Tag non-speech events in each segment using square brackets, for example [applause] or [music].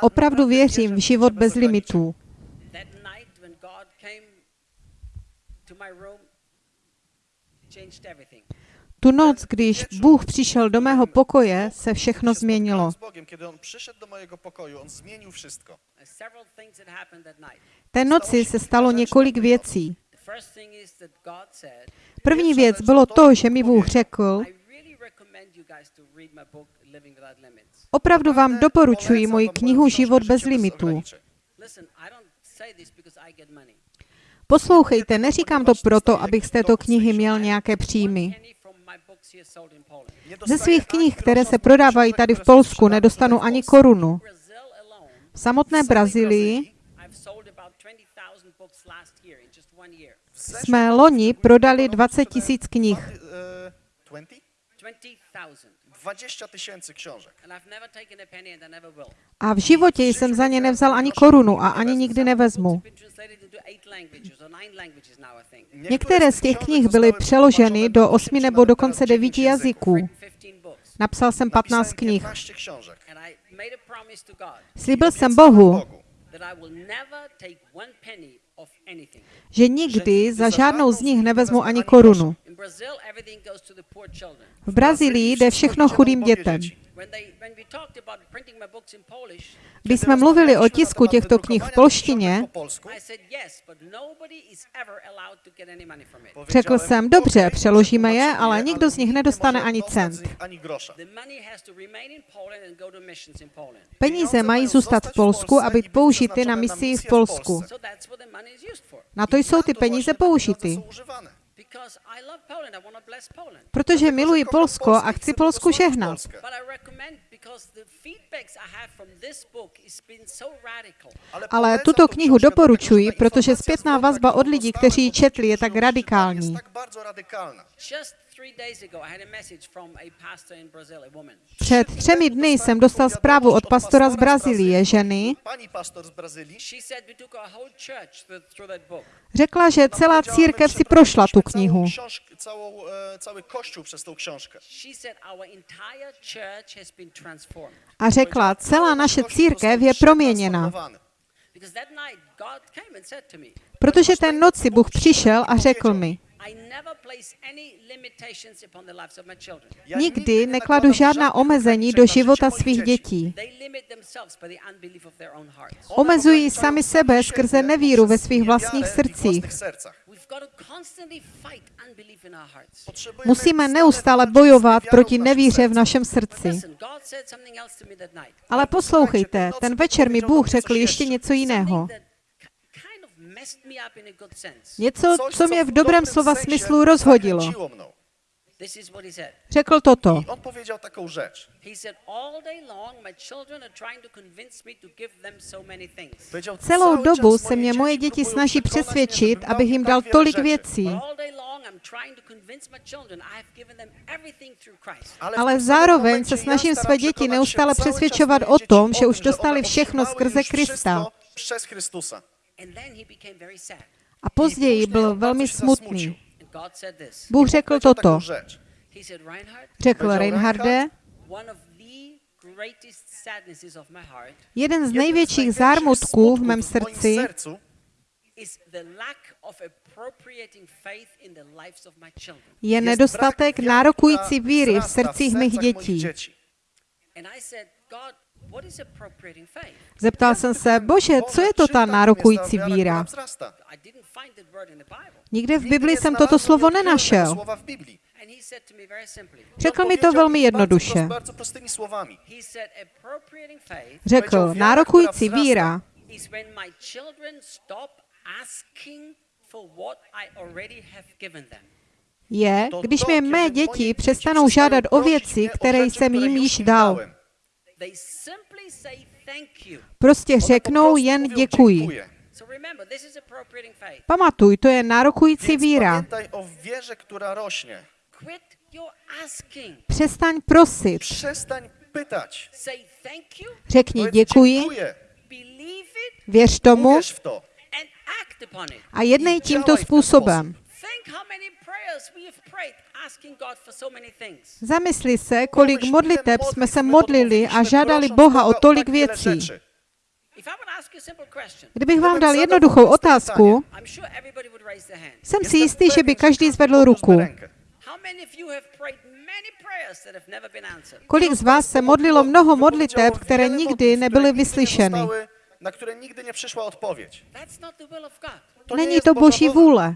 Opravdu věřím v život bez limitů. That night when God came to my room, changed everything. Tu noc, když Bůh přišel do mého pokoje, se všechno změnilo. Uh, several things that happened that night. Té noci se stalo několik věcí. The first thing is that God said, První věc bylo to, že mi Bůh řekl, opravdu vám doporučuji moji knihu Život bez limitů. ograniczeń. Listen, I don't say this because I get money. Poslouchejte, neříkám to proto, abych z této knihy měl nějaké příjmy. Ze svých knih, které se prodávají tady v Polsku, nedostanu ani korunu. V samotné Brazílii I've sold about 20,000 books last year in just one year. w zeszłym jsme loni prodali roku 20 sprzedałem tisíc knih. Dwa- e, 20? 20,000. 20 tysięcy książek. A v životě jsem za ně nevzal ani korunu a ani nikdy nevezmu. Některé z těch knih byly přeloženy do osmi nebo dokonce devíti jazyků. Written 15 books. Napsal jsem 15 Napisałem knih. 15 książek. And I made a promise to God Slíbil jsem Bohu, že nikdy za žádnou z nich nevezmu ani korunu. V Brazílii jde všechno chudým dětem. Když jsme mluvili o tisku těchto knih v polštině, řekl jsem, dobře, "Okej, přeložíme je, ale nikdo z nich nedostane ani cent. Peníze mají zůstat v Polsku a být použity na misii v Polsku. Na to jsou ty peníze použity. Protože miluji Polsko a chci Polsku žehnat. Ale tuto knihu doporučuji, protože zpětná vazba od lidí, kteří ji četli, je tak radikální. Jest tak bardzo radykalna. Just three days ago, I had a message from a pastor in Brazil, a woman. Před třemi dny jsem dostal zprávu od pastora z Brazílie, ženy. Pani pastor z Brazylii. She said we took our whole church through, through that book. Řekla, že celá církev si prošla tu knihu. E, transformed. A řekla, celá naše církev je proměněna. przetransformowany. Because that night, God came and said to me, Protože ten noci Bůh přišel a řekl mi, I never place any limitations upon the lives of my children. Ja nikdy nekladu žádná omezení do života svých dětí. They limit themselves by the unbelief of their own hearts. One Omezují sami sebe skrze nevíru ve svých vlastních srdcích. własnych sercach. We've got to constantly fight unbelief in our hearts. Potrzebujemy Musíme neustále bojovat proti nevíře v našem But srdci. listen, God said something else to me that night. Ale poslouchejte, ten večer mi Bůh řekl ještě něco jiného. Něco, co mě v dobrém slova smyslu rozhodilo. Řekl toto. On powiedział taką rzecz. He said, All day long, my children are trying to convince me to give them so many things. Powiedział, Celou "Cały dobu se mě moje dzieci děti snaží přesvědčit, abych jim dal tolik věcí. Ale, zároveň se snažím své děti neustále přesvědčovat o tom, že už tym, dostali všechno skrze już Krista. wszystko Przez Chrystusa. And then he became very sad. A později byl velmi smutný. Bůh řekl toto. taką rzecz. He said, Reinhard, Řekl Reinharde, Reinhard, one of the greatest sadnesses of my heart jeden z největších zármutků v mém srdci sercu is the lack of appropriating faith in the lives of my children. je nedostatek nárokující víry v srdcích mých dětí. Zeptal jsem se, bože, co je to ta nárokující víra? Nikde v Bibli jsem toto slovo nenašel. Řekl mi to velmi jednoduše. Řekl, nárokující víra je, když mi mé moje děti přestanou žádat o věci, které jsem jim již dal. Prostě řeknou jen děkuji. dziękuję. So remember, this is appropriating faith. Pamatuj, to je nárokující víra. Přestaň prosit. Pytać. You, Řekni děkuji, dziękuję. believe it, věř tomu a jednej tímto způsobem. Think how many prayers prayers we have prayed asking God for so many things. Zamysli se, kolik modliteb jsme se modlili a žádali Boha o tolik věcí. Kdybych vám dal jednoduchou otázku, jsem si jistý, že by každý zvedl ruku. Kolik z vás se modlilo mnoho modliteb, které nikdy nebyly vyslyšeny? Na które nigdy nie przyszła odpowiedź. To Není to boží vůle.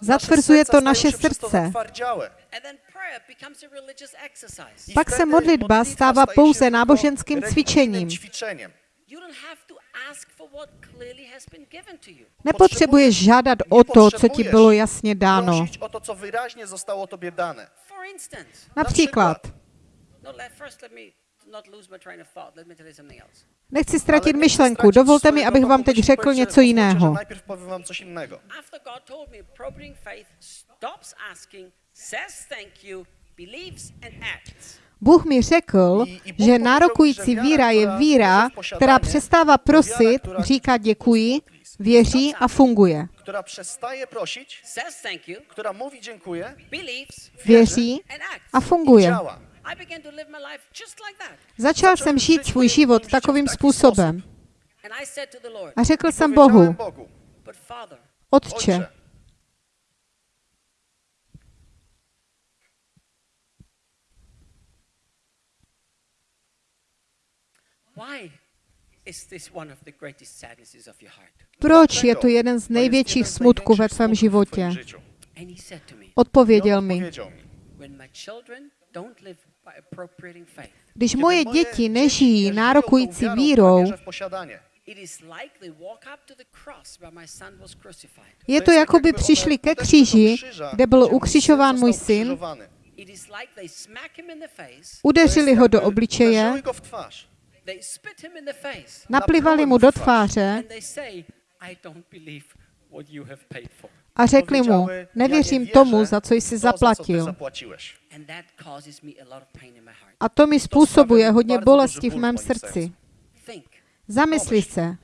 Zatvrzuje to naše srdce. Pak se modlitba modlitwa stává pouze náboženským cvičením. Nepotřebuješ žádat o to, co ti bylo jasně dáno. Například, nechci ztratit myšlenku, dovolte mi, abych vám teď řekl něco jiného. Bůh mi řekl, že nárokující víra je víra, která která přestává prosit, která- říká děkuji, věří a funguje. Thank you, która mówi dziękuję believes Věří a funguje. Začal jsem žít svůj život takovým způsobem. a řekl jsem Bohu, Otče, proč je to jeden z největších smutků ve tvém životě? Odpověděl mi, když "Kiedy moje děti nežijí nárokující vírou, je To jako by přišli ke kříži, kde byl ukřižován můj syn, udeřili ho do obličeje, naplivali mu do tváře a řekli mu, Powiedziały, "Ja nie nevěřím tomu, za co jsi zaplatil. a to mi způsobuje hodně bolesti v mém srdci. Zamysli se,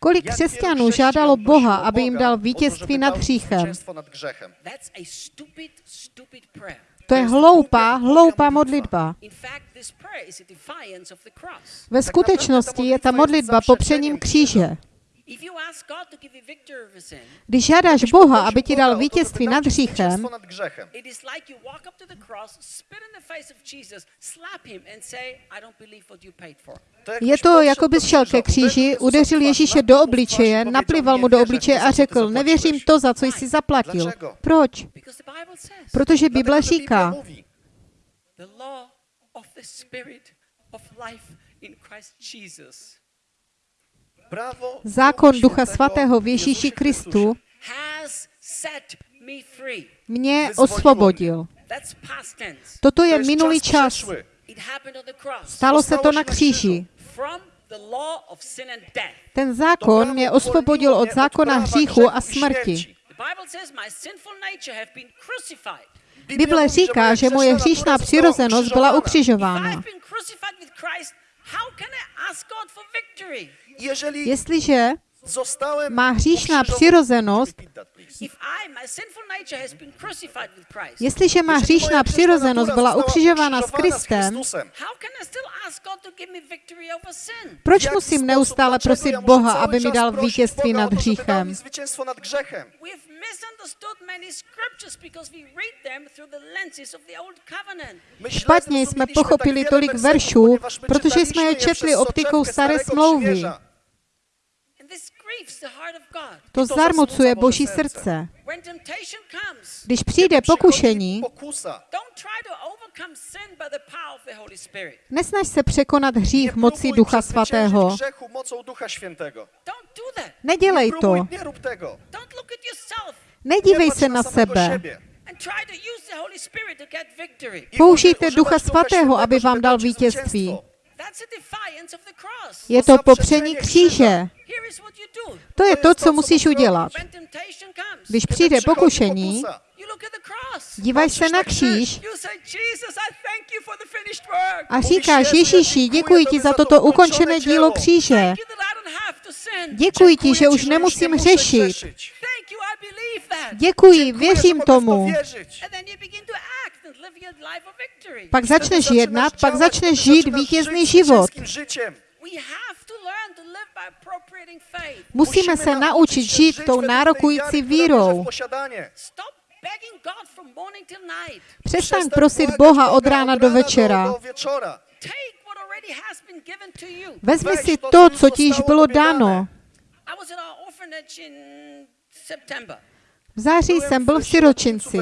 kolik křesťanů žádalo Boha, aby jim dal vítězství nad hříchem. To je hloupá, hloupá modlitba. Ve skutečnosti je ta modlitba popřením kříže. If you ask God to give you victory over sin, Když žádáš Boha, aby ti dal vítězství nad hříchem, zwycięstwo nad grzechem. it is like you walk up to the cross, spit in the face of Jesus, slap him, and say, I don't believe what you paid for. jak je to, jako bys šel ke kříži, udeřil Ježíše do obličeje, naplival "Nie mu do obličeje a řekl, zapłaciłeś". nevěřím to, za co jsi zaplatil. Proč? Protože Bible říká, mówi, the law of the Spirit of life in Christ Jesus zákon Ducha Svatého v Ježíši Kristu mě osvobodil. Toto To je minulý čas. Stalo se to na kříži. Ten zákon mě osvobodil od zákona hříchu a smrti. Bible říká, že moje hříšná přirozenost byla ukřižována. I've been má hříšná přirozenost, jestliže má hříšná přirozenost byla ukřižována s ukrzyżowana Kristem, proč musím neustále prosit Boha, aby mi dal vítězství nad hříchem? Špatně jsme pochopili tolik veršů, ponieważ my protože jsme je četli optikou soczewkę staré smlouvy. Przymierza. And this grieves the heart of God. To zarmucuje zasmuca Boží srdce. srdce. When temptation comes, Když přijde pokušení, pokusa, don't try to overcome sin by the power of the Holy Spirit. nesnaž se překonat hřích mocí Ducha Svatého. Nedělej to. nie rób tego. Don't look at yourself Nedívej se na sebe. siebie. and try to use the Holy Spirit to get victory. I Použijte Ducha Svatého, aby vám dal vítězství. Je to popření kříže. To je to, co musíš udělat. Když přijde pokušení, díváš se na kříž a říkáš, Ježíši, děkuji ti za toto ukončené dílo kříže. Děkuji ti, že už nemusím řešit. Děkuji, věřím tomu. Pak začneš jednat, pak začneš žít vítězný život. Musíme se naučit žít tou nárokující vírou. Přestaň prosit Boha od rána do večera. Vezmi si to, co ti již bylo dáno. V září jsem byl v siročinci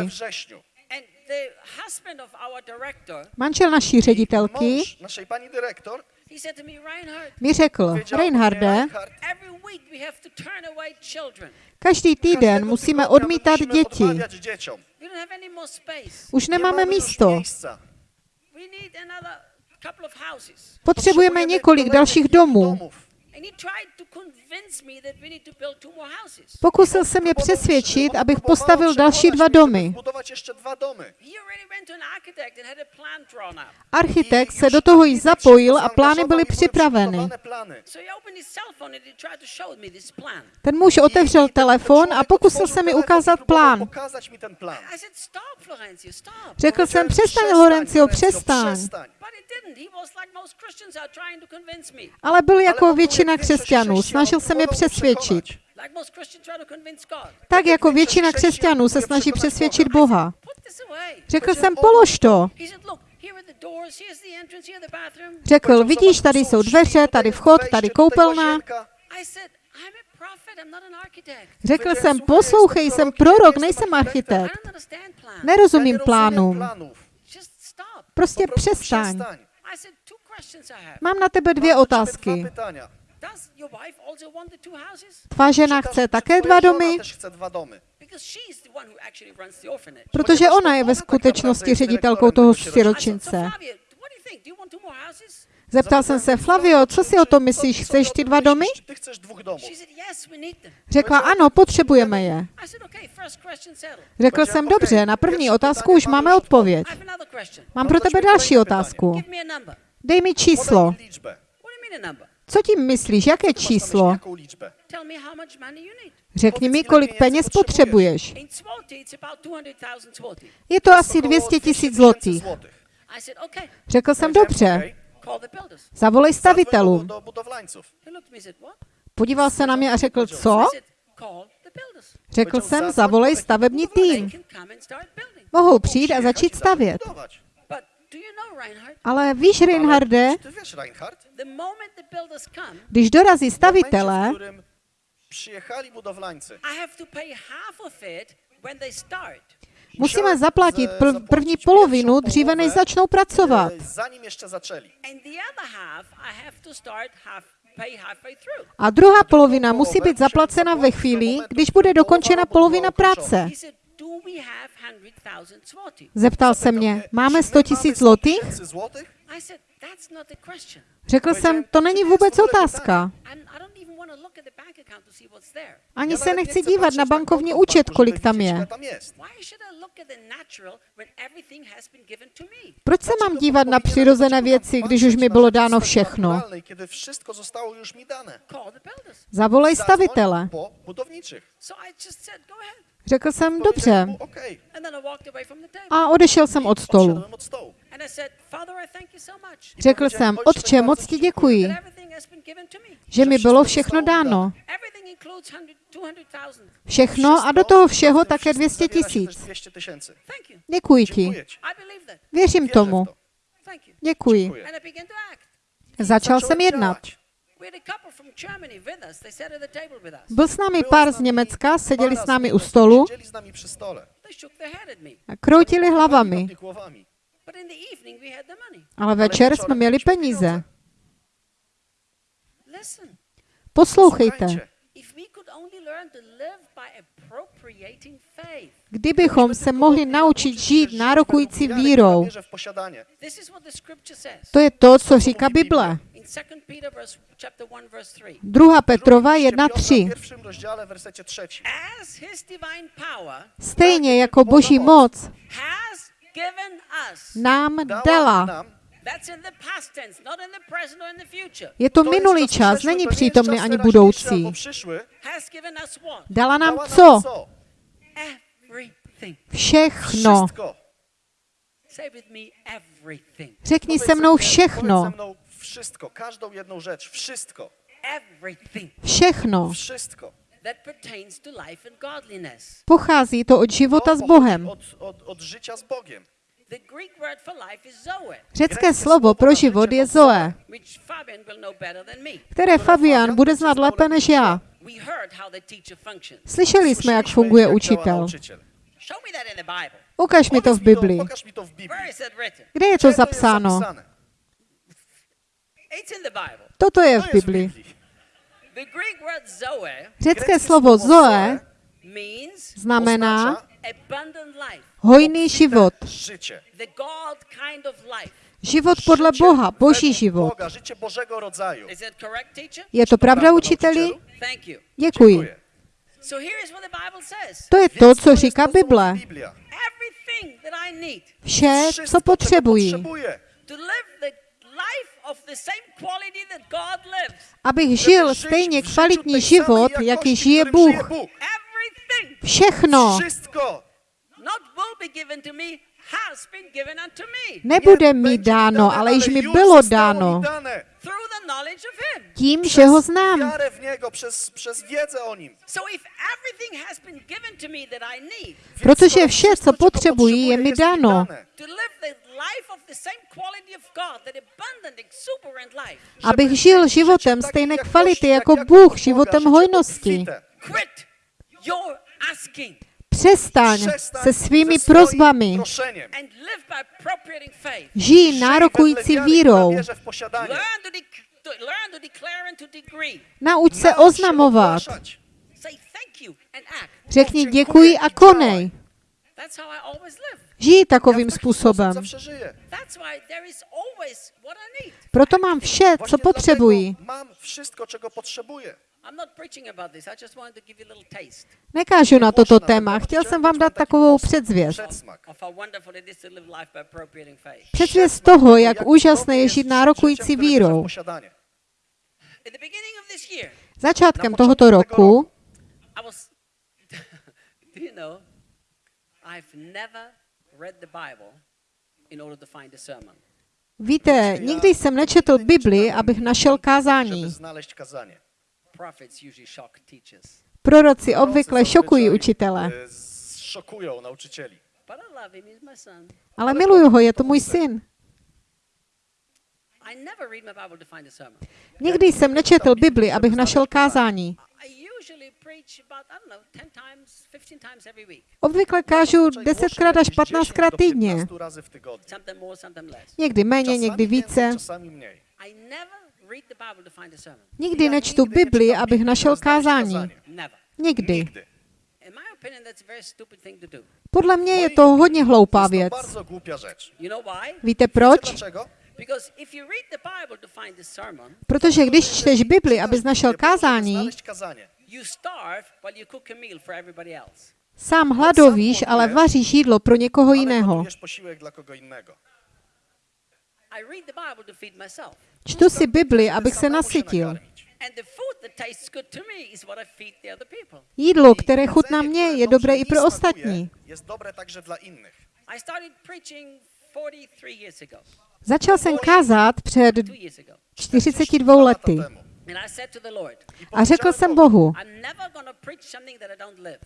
manžel naší ředitelky naší paní direktor, mi řekl, Reinharde, každý týden musíme odmítat děti. Už nemáme místo. Potřebujeme několik dalších domů. Pokusil se mě přesvědčit, abych postavil další dva domy. Architekt se do toho již zapojil a plány byly připraveny. Ten muž otevřel telefon a pokusil se mi ukázat plán. Řekl jsem, přestaň, Lorenzio, přestaň. Ale byl jako většina většina křesťanů. Snažil jsem je přesvědčit. Tak jako většina křesťanů se snaží přesvědčit Boha. Řekl jsem, polož to. Řekl, vidíš, tady jsou dveře, tady vchod, tady koupelna. Řekl jsem, poslouchej, jsem prorok, nejsem architekt. Nerozumím plánům. Prostě přestaň. Mám na tebe dvě otázky. Tvá žena chce také dva domy? Protože ona je ve skutečnosti ředitelkou toho siročince. Zeptal jsem se, Flavio, co si o tom myslíš? Chceš ty dva domy? Řekla, ano, potřebujeme je. Řekl jsem, dobře, na první otázku už máme odpověď. Mám pro tebe další otázku. Dej mi číslo. Co tím myslíš? Jaké číslo? Řekni mi, kolik peněz potřebuješ. Je to asi 200 tisíc zlotých. Řekl jsem, dobře, zavolej stavitelům. Podíval se na mě a řekl, co? Řekl jsem, zavolej stavební tým. Mohou přijít a začít stavět. Ale víš, Reinharde, když dorazí stavitelé. Musíme zaplatit pr- první polovinu, dříve než začnou pracovat. A druhá polovina musí být zaplacena ve chvíli, když bude dokončena polovina práce. Zeptal se mě, máme 100 tisíc zlotých? Řekl jsem, to není vůbec otázka. Ani se nechci dívat na bankovní účet, kolik tam je. Proč se mám dívat na přirozené věci, když už mi bylo dáno všechno? Zavolej stavitele. Řekl jsem, dobře. A odešel jsem od stolu. Řekl jsem, otče, moc ti děkuji, že mi bylo všechno dáno. Všechno a do toho všeho také 200 tisíc. Děkuji ti. Věřím tomu. Děkuji. Začal jsem jednat. Byl s námi pár z Německa, seděli s námi u stolu. a kroutili hlavami. Ale večer jsme měli peníze. Poslouchejte. Kdybychom se mohli naučit žít nárokující vírou, to je to, co říká Bible. 2. Petrova 1.3. Stejně jako Boží moc nám dala je to minulý čas, není přítomný ani budoucí. Dala nám co? Všechno. Řekni se mnou všechno wszystko, każdą jedną rzecz, wszystko, Everything Všechno. wszystko. that pertains to life and godliness. Pochází to od života s Bohem. Od, od, od życia z Bogiem. The Greek word for life is zoe, Řecké slovo pro život je Zoe, which Fabian will know better than me. které Fabian bude znát lépe než já. We heard how the teacher functions. Slyšeli jsme, jak funguje učitel. Ukaž mi to v Biblii. Pokaż mi to w Biblii. Where is it written? Kde je Gdzie to zapsáno? zapisane? It's in the Bible. Toto je v Biblii. Biblii. The Greek word zoe Řecké slovo Zoe means znamená Oznacza abundant life, hojný život. życie. the God kind of life. Život podle Boha, boží život. Je to pravda, učiteli? Thank you. Děkuji. Dziękuję. So here is what the Bible says. To je to, co říká Bible. Vše, co potřebuji, abych žil stejně kvalitní život, jaký žije Bůh. Všechno Wszystko. not will be given to me, has been given unto me nebude mi dáno, ale již mi bylo dáno mi dane. through the knowledge of Him. tím, že ho Przez znám. wiarę w Niego, przez, przez wiedzę o Nim. So if everything has been given to me that I need Więc Protože vše, co potřebuji, je mi dáno. Abych žil životem stejné kvality jak jako Bůh, životem hojnosti. Přestaň se svými prozbami. Žij nárokující vírou. Nauč se oznamovat. Řekni děkuji a konej. That's how I always live. Žij takovým způsobem. Proto mám vše, co Właśnie potřebuji. dlatego Mam wszystko, czego potrzebuję. I'm not preaching about this. I just wanted to give you a little taste Nekážu na toto téma. Chtěl chciałem jsem vám dać dát takovou předzvěst. Předzvěst toho, jak úžasné je žít nárokující vírou. Začátkem tohoto roku [laughs] I was. do you know? I've never read the Bible in order to find a sermon. Víte, nikdy jsem nečetl Bibli, abych našel kázání. znaleźć kazanie. Prophets usually shock teachers, Proroci obvykle šokují učitele. Ale miluju ho, je to můj syn. I never read my Bible to find a sermon. Nikdy jsem nečetl Bibli, abych našel kázání. Obvykle kážu Zazwyczaj 10krát až głoszę jakieś 15krát 10 do týdně. 15 razy w tygodniu. Sometimes more, sometimes less. Někdy méně, někdy více. Nikdy nečtu Bibli, abych našel kázání. Nikdy. Podle mě je to hodně hloupá věc. Víte proč? Protože když čteš Bibli, abys našel kázání, znaleźć kazanie. you starve while you cook a meal for everybody else. sám hladovíš, ale vaříš jídlo pro někoho jiného. gotujesz posiłek dla kogo innego. I read the Bible to feed myself. Čtu si Bibli, abych se nasytil. nakarmić. And the food that tastes good to me is what I feed the other people. Jídlo, které chutná mě, je dobré i pro ostatní. Jest dobre także dla innych. I started preaching 43 years ago, Začal jsem kázat před two years ago. 42 lety lata temu. And I said to the Lord, I a řekl jsem Bohu, I'm never going to preach something that I don't live.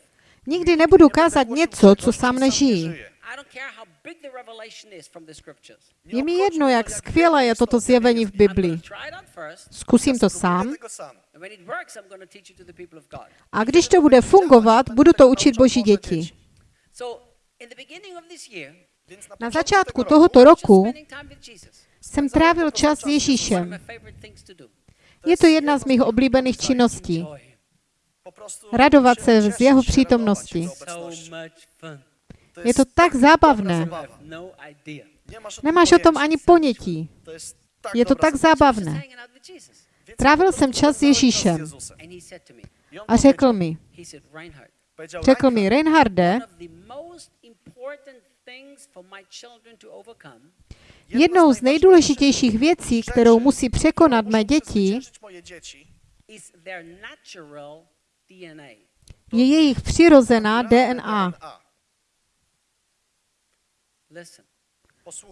nikdy nebudu kázat něco, co sám nežijí. Je mi jedno, jak skvělé je toto zjevení v jest. I'm going Biblii. to try it out first. Zkusím to sám a když to bude fungovat, budu to učit Boží děti. Na začátku tohoto roku jsem trávil čas s Ježíšem. Je to jedna z mých oblíbených činností. Radovat se z jeho přítomnosti. Je to tak zábavné. Nemáš o tom ani ponětí. Je to tak zábavné. Trávil jsem čas s Ježíšem. A řekl mi, řekl mi, Reinhard, Reinharde, Jednou z nejdůležitějších věcí, kterou musí překonat mé děti, je jejich přirozená DNA.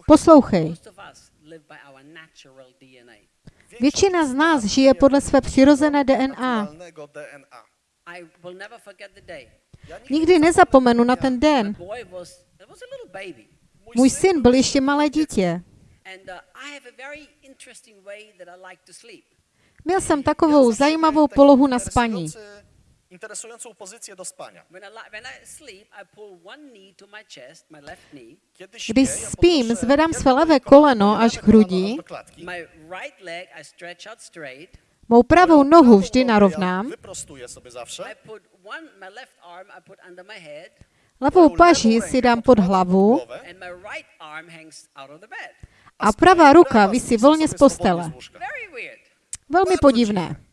Poslouchej, většina z nás žije podle své přirozené DNA. Nikdy nezapomenu na ten den. Můj syn byl ještě malé dítě. And I have a very interesting way that I like to sleep. Měl jsem takovou zajímavou polohu na spaní. Interesującą pozycję do spania. When I, li- when I sleep, I pull one knee to my chest, my left knee. Kiedy Když spím, zvedám své levé koleno až k hrudi, do klatky. My right leg, I stretch out straight. mou pravou nohu vždy narovnám, Ja wyprostuję sobie zawsze. I put one, my left arm, I put under my head, levou paži si dám pod hlavu A pravá ruka visí volně z postele. Velmi podivné.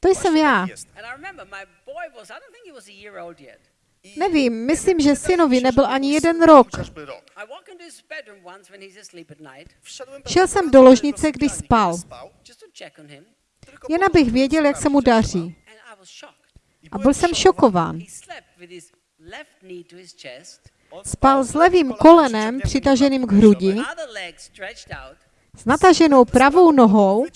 To jsem já. Nevím, myslím, že synovi nebyl ani jeden rok. Šel jsem do ložnice, když spal. Jen abych věděl, jak se mu daří. A byl jsem šokován. Spal s levým kolenem přitaženým k hrudi, s nataženou pravou nohou,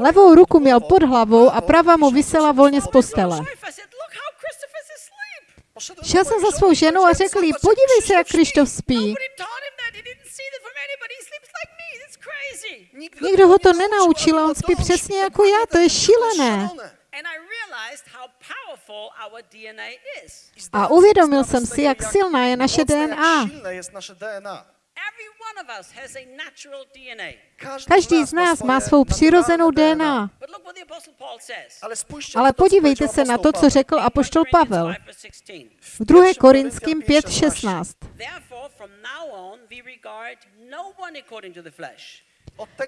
levou ruku měl pod hlavou a pravá mu visela volně z postele. Šel jsem za svou ženou a řekl jí, "Zobacz, jak podívej se, jak Krištof spí. Nikdo ho to nenaučil, on spí přesně jako já, to je šílené. A uvědomil jsem si, jak silná je naše DNA. Každý z nás má svou přirozenou DNA. But look what the Apostle Paul says. Ale, podívejte se na to, co řekl apoštol 1 Corinthians Pavel 5, verse 16. v 2. Pierwszy Korinským Koryntian 5.16. Therefore, from now on, we regard no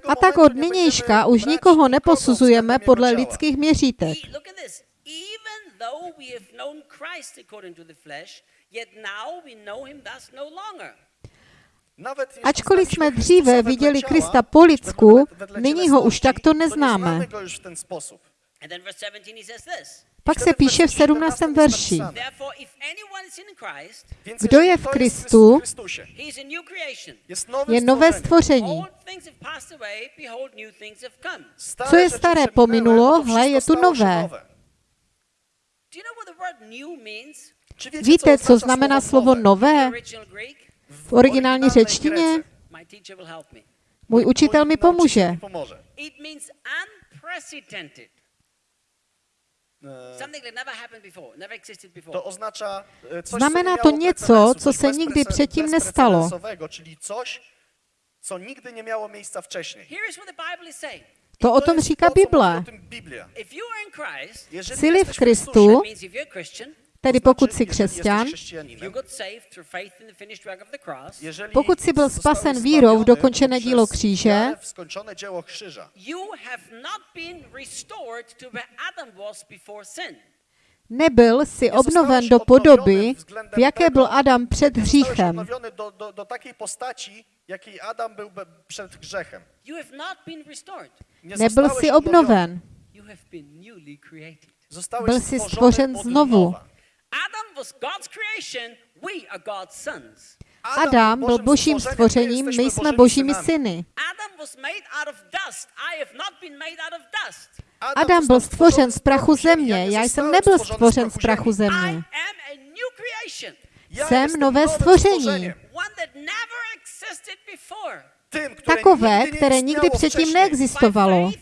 A tak od nynějška už nikoho neposuzujeme podle lidských měřítek. E- look at this. Even though we have known Christ according to the flesh, yet now we know him thus no longer. Ačkoliv jsme dříve viděli Krista po lidsku, nyní ho už takto neznáme. znamy go już w ten sposób. And then verse 17 he says this. Pak se píše v 17. verši. Therefore, if anyone is in Christ, Więc Kdo je v Kristu, w Chrystusie, he is a new creation. jest nowym Je nové stvoření. Co je staré pominulo, hle, je tu nové. Víte, co znamená slovo nové v originální řečtině? Můj učitel mi pomůže. mi pomoże. It means unprecedented. Something that never happened before, never existed before. To oznacza coś, Znamená co to něco, co coś se nikdy předtím nestalo. coś, co nigdy nie miało miejsca To o tom říká Bible. Jsi-li v Kristu, Tedy pokud jsi křesťan, Pokud jsi byl spasen vírou v dokončené dílo kříže, nebyl si obnoven do podoby, v jaké byl Adam před hříchem. do, do, do takiej postaci, jakiej Adam był be- przed grzechem. Nebyl si obnoven. Byl jsi stworzony stvořen znovu. nowa. Adam was God's creation. We are God's sons. Adam byl božím stvořením, my jsme božími syny. Adam Adam byl stvořen z prachu země, já jsem nebyl stvořen z prachu země. Jsem nové stvoření. Takové, které nikdy předtím neexistovalo.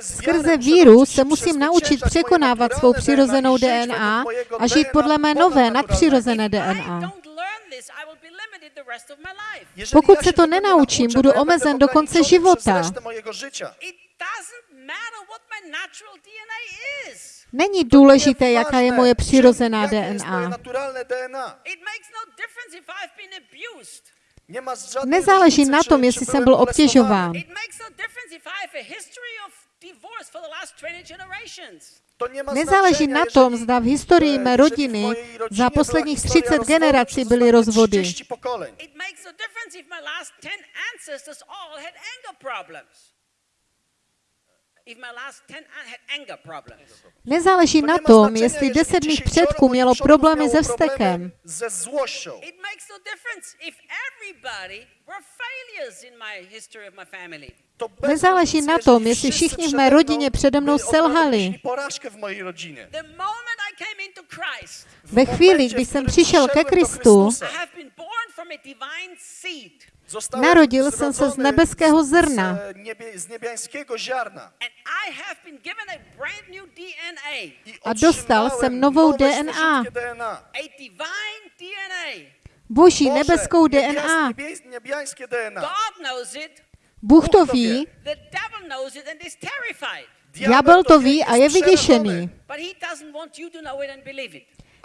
Skrze víru se musím naučit překonávat svou přirozenou DNA a žít podle mé nové nadpřirozené DNA. Don't learn this, I will be limited the rest of my life. Jeżeli Pokud se to nenaučím, budu omezen do konce života. Przez resztę mojego życia. It doesn't matter what my natural DNA is. Není důležité, jaká je moje přirozená DNA. Nezáleží na tom, jestli jsem byl obtěžován. Nezáleží na tom, zda v historii mé rodiny za posledních 30 generací byly rozvody. Nezáleží na tom, jestli deset mých předků mělo problémy se vztekem. Nezáleží na tom, jestli všichni v mé rodině přede mnou selhali. Ve chvíli, kdy jsem přišel ke Kristu, Narodil jsem se z nebeského zrna. A dostal jsem novou DNA. Boží nebeskou DNA. Bůh to ví. Ďábel to ví a je vyděšený.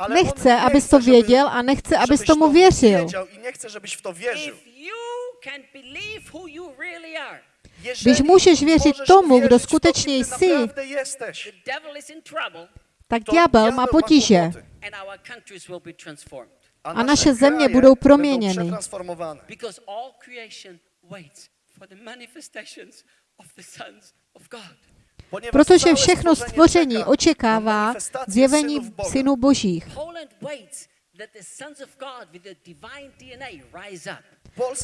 Nechce, abys to věděl a nechce, abys tomu věřil. Když můžeš věřit tomu, kdo skutečně jsi, tak ďábel má potíže. a naše země budou proměněny. Protože všechno stvoření očekává zjevení synů božích.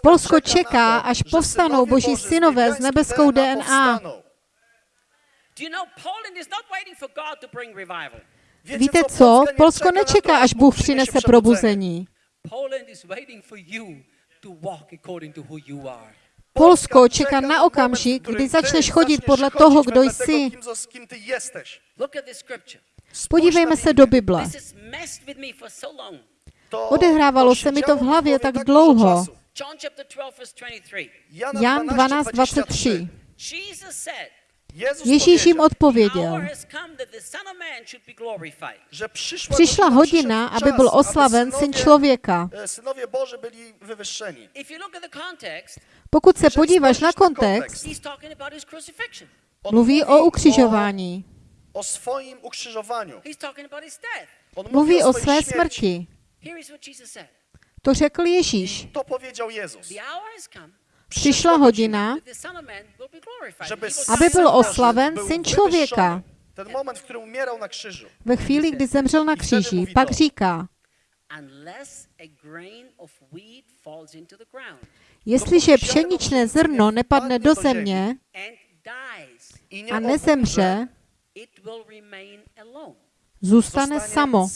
Polsko čeká, až povstanou boží synové s nebeskou DNA. Víte co? Polsko nečeká, až Bůh přinese probuzení. Polsko čeká na okamžik, kdy začneš chodit podle toho, kdo jsi. Podívejme se do Bible. Odehrávalo se mi to v hlavě tak dlouho. Jan 12.23. Ježíš jim odpověděl, přišla hodina, aby byl oslaven syn člověka. Pokud se podíváš na kontext, mluví o ukřižování o swoim ukrzyżowaniu. Mówi o své śmierci. To řekl Ježíš. To powiedział Jezus. Přišla hodina, aby byl oslaven syn člověka. Ve chvíli, kdy zemřel na kříži, pak říká, jestliže pšeničné zrno nepadne do země a nezemře, Zůstane samo.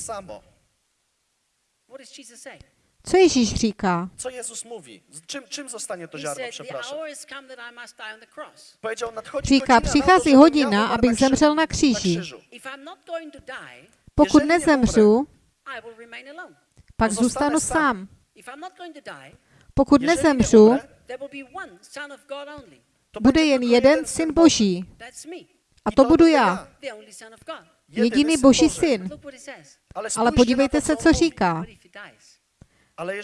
Co Ježíš říká? Co Jezus mówi? Čím, čím zostane to žárno, přepraším? Říká, hodina, říká, přichází hodina, abych zemřel na kříži. Pokud nezemřu, pak zůstanu sám. Pokud nezemřu, bude jen jeden syn Boží. A to budu já, jediný boží syn. Ale podívejte se, co říká.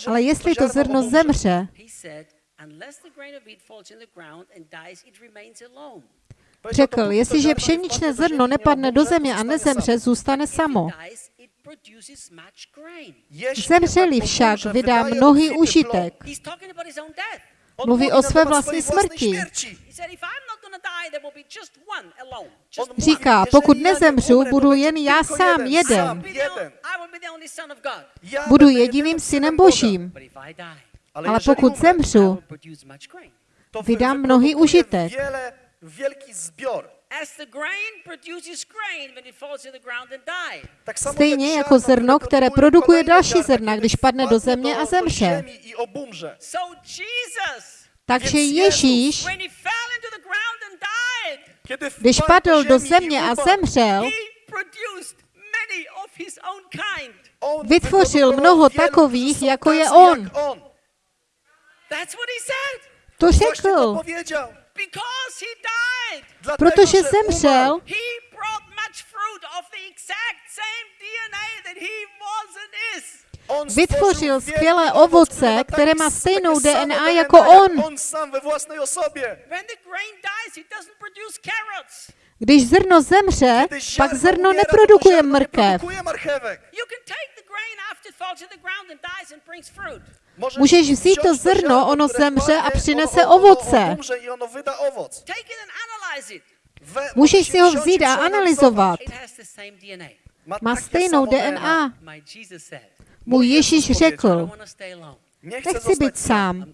Ale jestli to zrno zemře, Řekl, jestliže pšeničné zrno nepadne do země a nezemře, zůstane samo. Zemřeli však vydá mnohý užitek. Mluví o své vlastní smrti. Říká, pokud nezemřu, budu jen já sám jeden. Budu jediným synem Božím. Ale pokud zemřu, vydám mnohý užitek. Stejně jako zrno, které produkuje další zrna, když padne do země a zemře. Takže Ježíš, když padl do země a zemřel, vytvořil mnoho takových, jako je on. To řekl. Protože zemřel, vytvořil skvělé ovoce, které má stejnou DNA jako on. Když zrno zemře, pak zrno neprodukuje mrkev. Můžeš vzít to zrno, ono zemře a přinese ovoce. Můžeš si ho vzít a analyzovat. Má stejnou DNA. Můj Ježíš řekl, nechci být sám.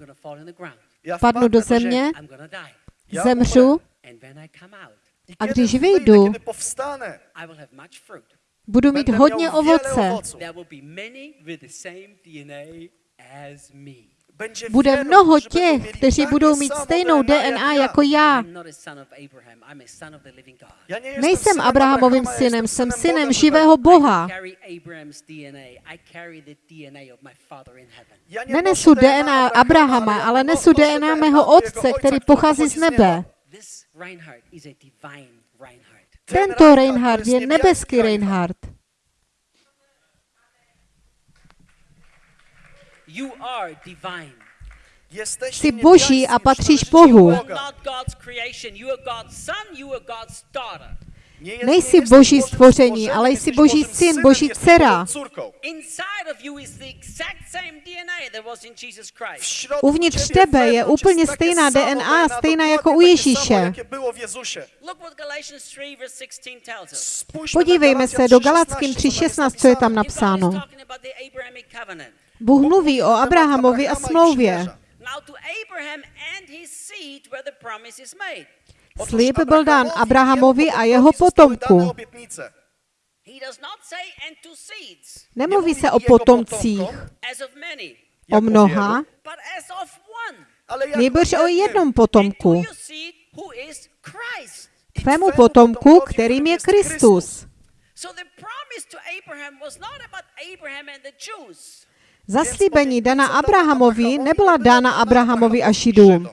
Padnu do země, zemřu. a když vyjdu, budu mít hodně ovoce. Bude mnoho těch, kteří budou mít stejnou DNA jako já. Nejsem Abrahamovým synem, jsem synem živého Boha. Nenesu DNA Abrahama, ale nesu DNA mého otce, který pochází z nebe. Tento Reinhard je nebeský Reinhard. Jsi boží a patříš Bohu. Nejsi boží stvoření, ale jsi boží syn, boží dcera. Uvnitř tebe je úplně stejná DNA, stejná jako u Ježíše. Podívejme se do Galackým 3.16, co je tam napsáno. Bůh mluví o Abrahamovi a smlouvě. Slib byl dán Abrahamovi a jeho potomku. Nemluví se o potomcích, o mnoha, nejbrž o jednom potomku. Tvému potomku, kterým je Kristus. Zaslíbení dana Abrahamovi nebyla dána Abrahamovi a Šidům.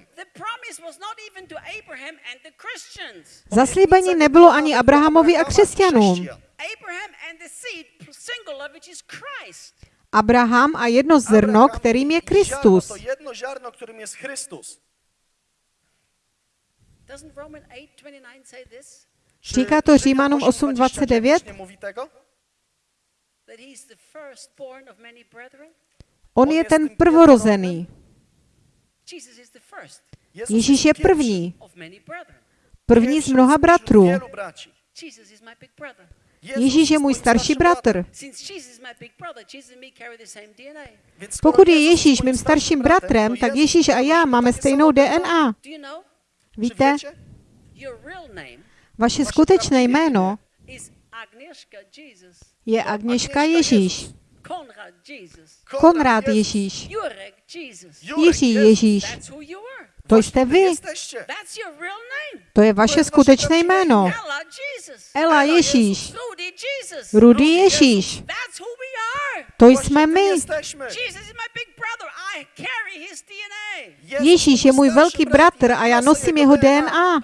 Zaslíbení nebylo ani Abrahamovi a křesťanům. Abraham a jedno zrno, kterým je Kristus. Říká to Římanům 8.29? On je ten prvorozený. Ježíš je první. První z mnoha bratrů. Ježíš je můj starší bratr. Pokud je Ježíš mým starším bratrem, tak Ježíš a já máme stejnou DNA. Víte? Vaše skutečné jméno je Agněška Ježíš, Konrad Ježíš, Jiří Ježíš. To jste vy. To je vaše skutečné jméno. Ela Ježíš. Rudy Ježíš. To jsme my. Ježíš je můj velký bratr a já nosím jeho DNA.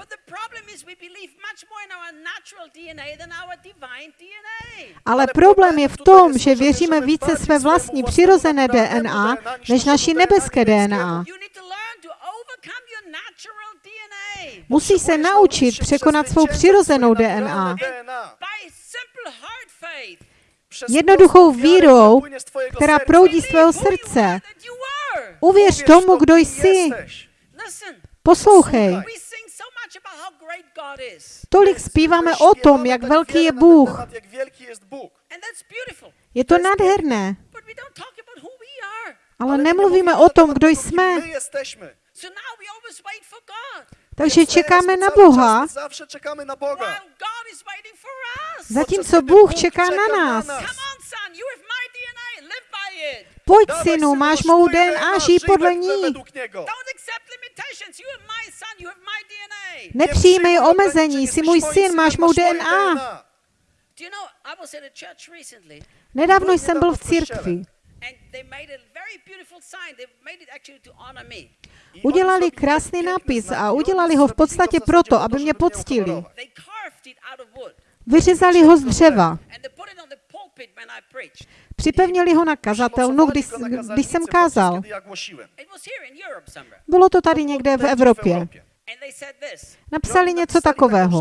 Ale problém je v tom, že věříme více své vlastní přirozené DNA než naší nebeské DNA. Musí se naučit překonat svou přirozenou DNA. Jednoduchou vírou, která proudí z tvého srdce. Uvěř tomu, kdo jsi. Poslouchej. Tolik zpíváme o tom, jak velký je Bůh. Je to nádherné. Ale nemluvíme o tom, kdo jsme. Takže čekáme na Boha. Zatímco Bůh čeká na nás. Pojď, synu, máš mou DNA, žij podle ní. Nepřijímej omezení, jsi můj syn, máš mou DNA. Nedávno jsem byl v církvi. Udělali krásný nápis a udělali ho v podstatě proto, aby mě poctili. Vyřezali ho z dřeva. Připevnili ho na kazatelnu, když, no, když jsem kázal. Bylo to tady někde v Evropě. Napsali něco takového.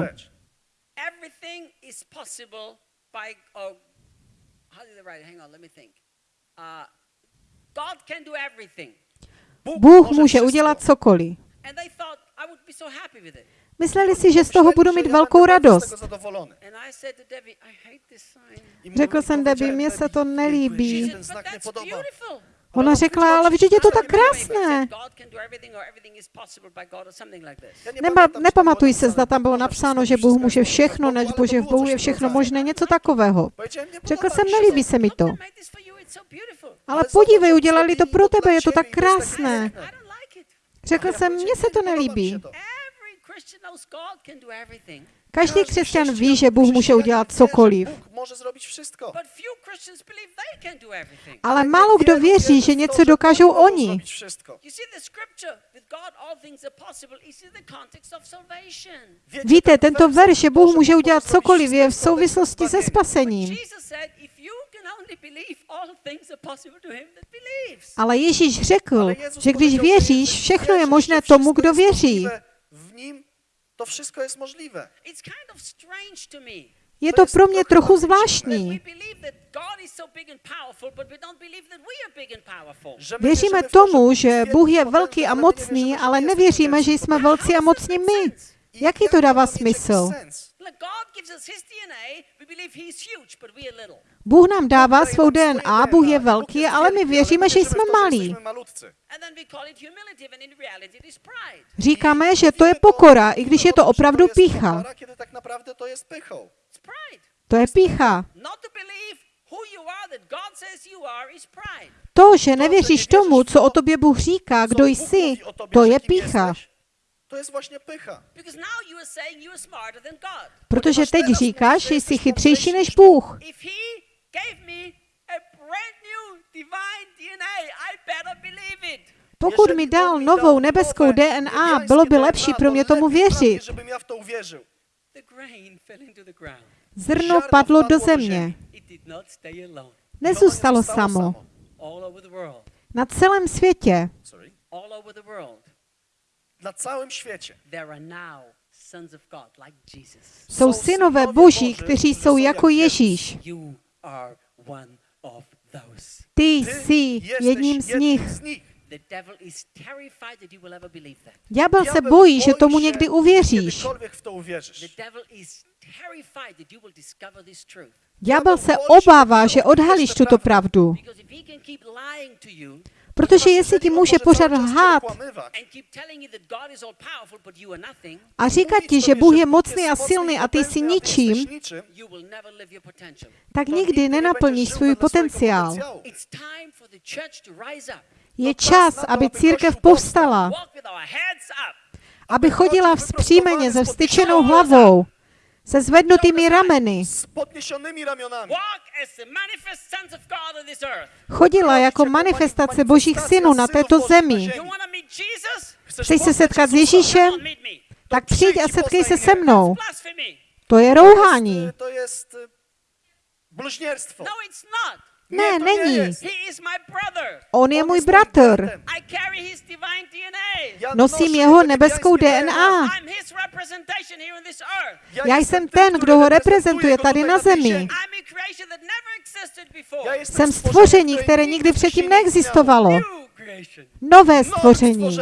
Bůh může udělat cokoliv. Mysleli si, že z toho budu mít velkou radost. Řekl jsem Debbie, mně se to nelíbí. Ona řekla, ale vždyť je to tak krásné. said, God can do everything or everything is possible by God or something like this. Neba, nepamatuj se, zda tam bylo napsáno, že Bůh může všechno, než Bože v Bohu je všechno možné, něco takového. Řekl jsem, nelíbí se mi to. Ale podívej, udělali to pro tebe, je to tak krásné. Řekl jsem, mně se to nelíbí. Každý křesťan ví, že Bůh může udělat cokoliv. Zrobić wszystko. Ale málo kdo věří, že něco dokážou oni. Víte, tento verš, že Bůh může udělat cokoliv, je v souvislosti se spasením. Ale Ježíš řekl, že když věříš, všechno je možné tomu, kdo věří. To wszystko jest możliwe. Je to pro mě trochu zvláštní. Věříme tomu, Bóg že jest Bůh je wielki, velký a ale my nie mocný, wierzymy, że ale nevěříme, že jsme velcí a mocní my. Jaký jak to dává smysl? Bůh nám dává svou DNA, Bůh je velký, ale my věříme, že jsme malí. Říkáme, že to je pokora, i když je to opravdu pícha. to je pícha. To že nevěříš tomu, co o tobě Bůh říká, kdo jsi, to je pícha. To pycha. Smarter than God. Protože teď říkáš, mówisz, že że jsi jesteś chytřejší než niż Bůh. Pokud mi dal novou nebeskou DNA, bylo by lepší pro mě tomu věřit. Zrno padlo do země. Nezůstalo samo. Na celém světě Sorry. All over the world. Na całym świecie. There are now sons of God like Jesus. jsou synové boží, kteří jsou jako Ježíš. Ty jsi jedním z jednym nich. z nich. The devil is terrified that you will ever believe that. Ďábel se Diabeł bojí, že boi tomu někdy uvěříš. Kiedykolwiek w to The uwierzysz. devil is terrified that you will discover this truth. Ďábel se obává, že odhalíš tuto pravdu. Protože jestli ti může pořád lhát a říkat ti, že Bůh je mocný a silný a ty jsi ničím, tak nikdy nenaplníš svůj potenciál. Je čas, aby církev povstala, aby chodila vzpřímeně se vstyčenou hlavou, se zvednutými rameny, chodila jako manifestace božích synů na této zemi. Chceš se setkat s Ježíšem? Tak přijď a setkej se se mnou. To je rouhání. To jest y, Ne, není. On je můj bratr. Nosím jeho nebeskou DNA. Já jsem ten, kdo ho reprezentuje tady na zemi. Jsem stvoření, které nikdy předtím neexistovalo. Nové stvoření.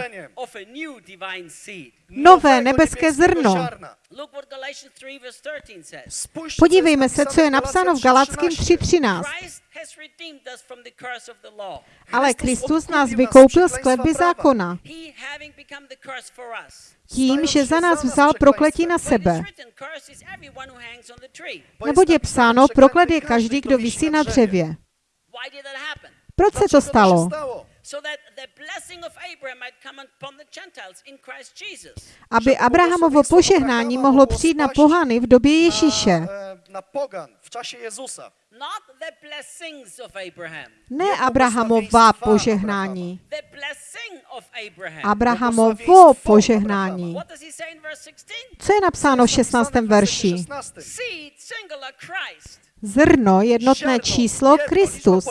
Nové nebeské zrno. ziarna. Look what Galatians 3 verse 13 says. Spójrzcie, Podívejme se, co je napsáno v Galackým Galackým 3.13. Christ has redeemed us from the curse of the law. Ale Kristus nás vykoupil z kletby zákona. Tím, že za nás vzal prokletí na sebe. Neboť je psáno, proklet je každý, kdo visí na dřevě. Proč se to stalo? Się stało? So that the blessing of Abraham might come upon the Gentiles in Christ Jesus. Aby Abrahamovo požehnání mohlo přijít na pohany v době Ježíše. Na, e, na pogan w czasie Jezusa. Not the blessings of Abraham. Ne Abrahamova požehnání. Abrahamovo požehnání. What does he say in verse 16? Co je napsáno v 16. verši? 16. Seed, singular Christ. Zrno, jednotné číslo, Kristus.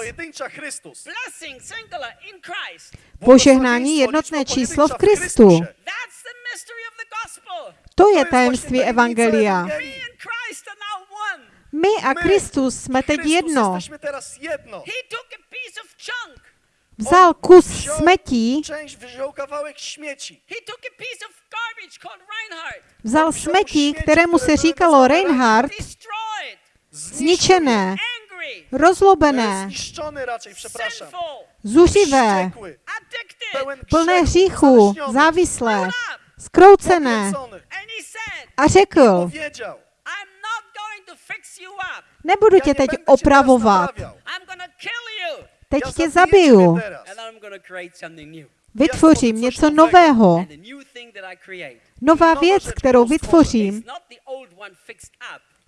Požehnání, jednotné číslo v Kristu. To je tajemství Evangelia. My a Kristus jsme teď jedno. Vzal kus smetí, vzal smetí, kterému se říkalo Reinhardt. Zničené, rozlobené, zuřivé, plné hříchu, závislé, skroucené. said, A řekl, nebudu tě nie teď opravovat, teď tě zabiję zabiju, vytvořím něco nového. Nová věc, kterou vytvořím,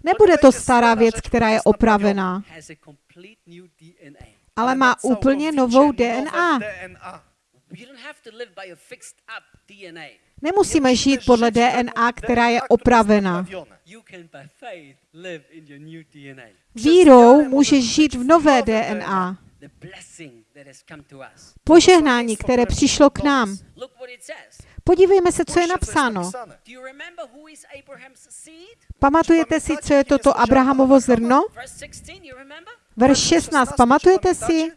nebude to stará věc, která je opravená, ale má úplně novou DNA. Nemusíme žít podle DNA, která je opravena. DNA. Vírou můžeš žít v nové DNA. Požehnání, které přišlo k nám. Podívejme se, co je napsáno. Pamatujete si, co je toto Abrahamovo zrno? Verse 16, you remember? Verš 16. Pamatujete si?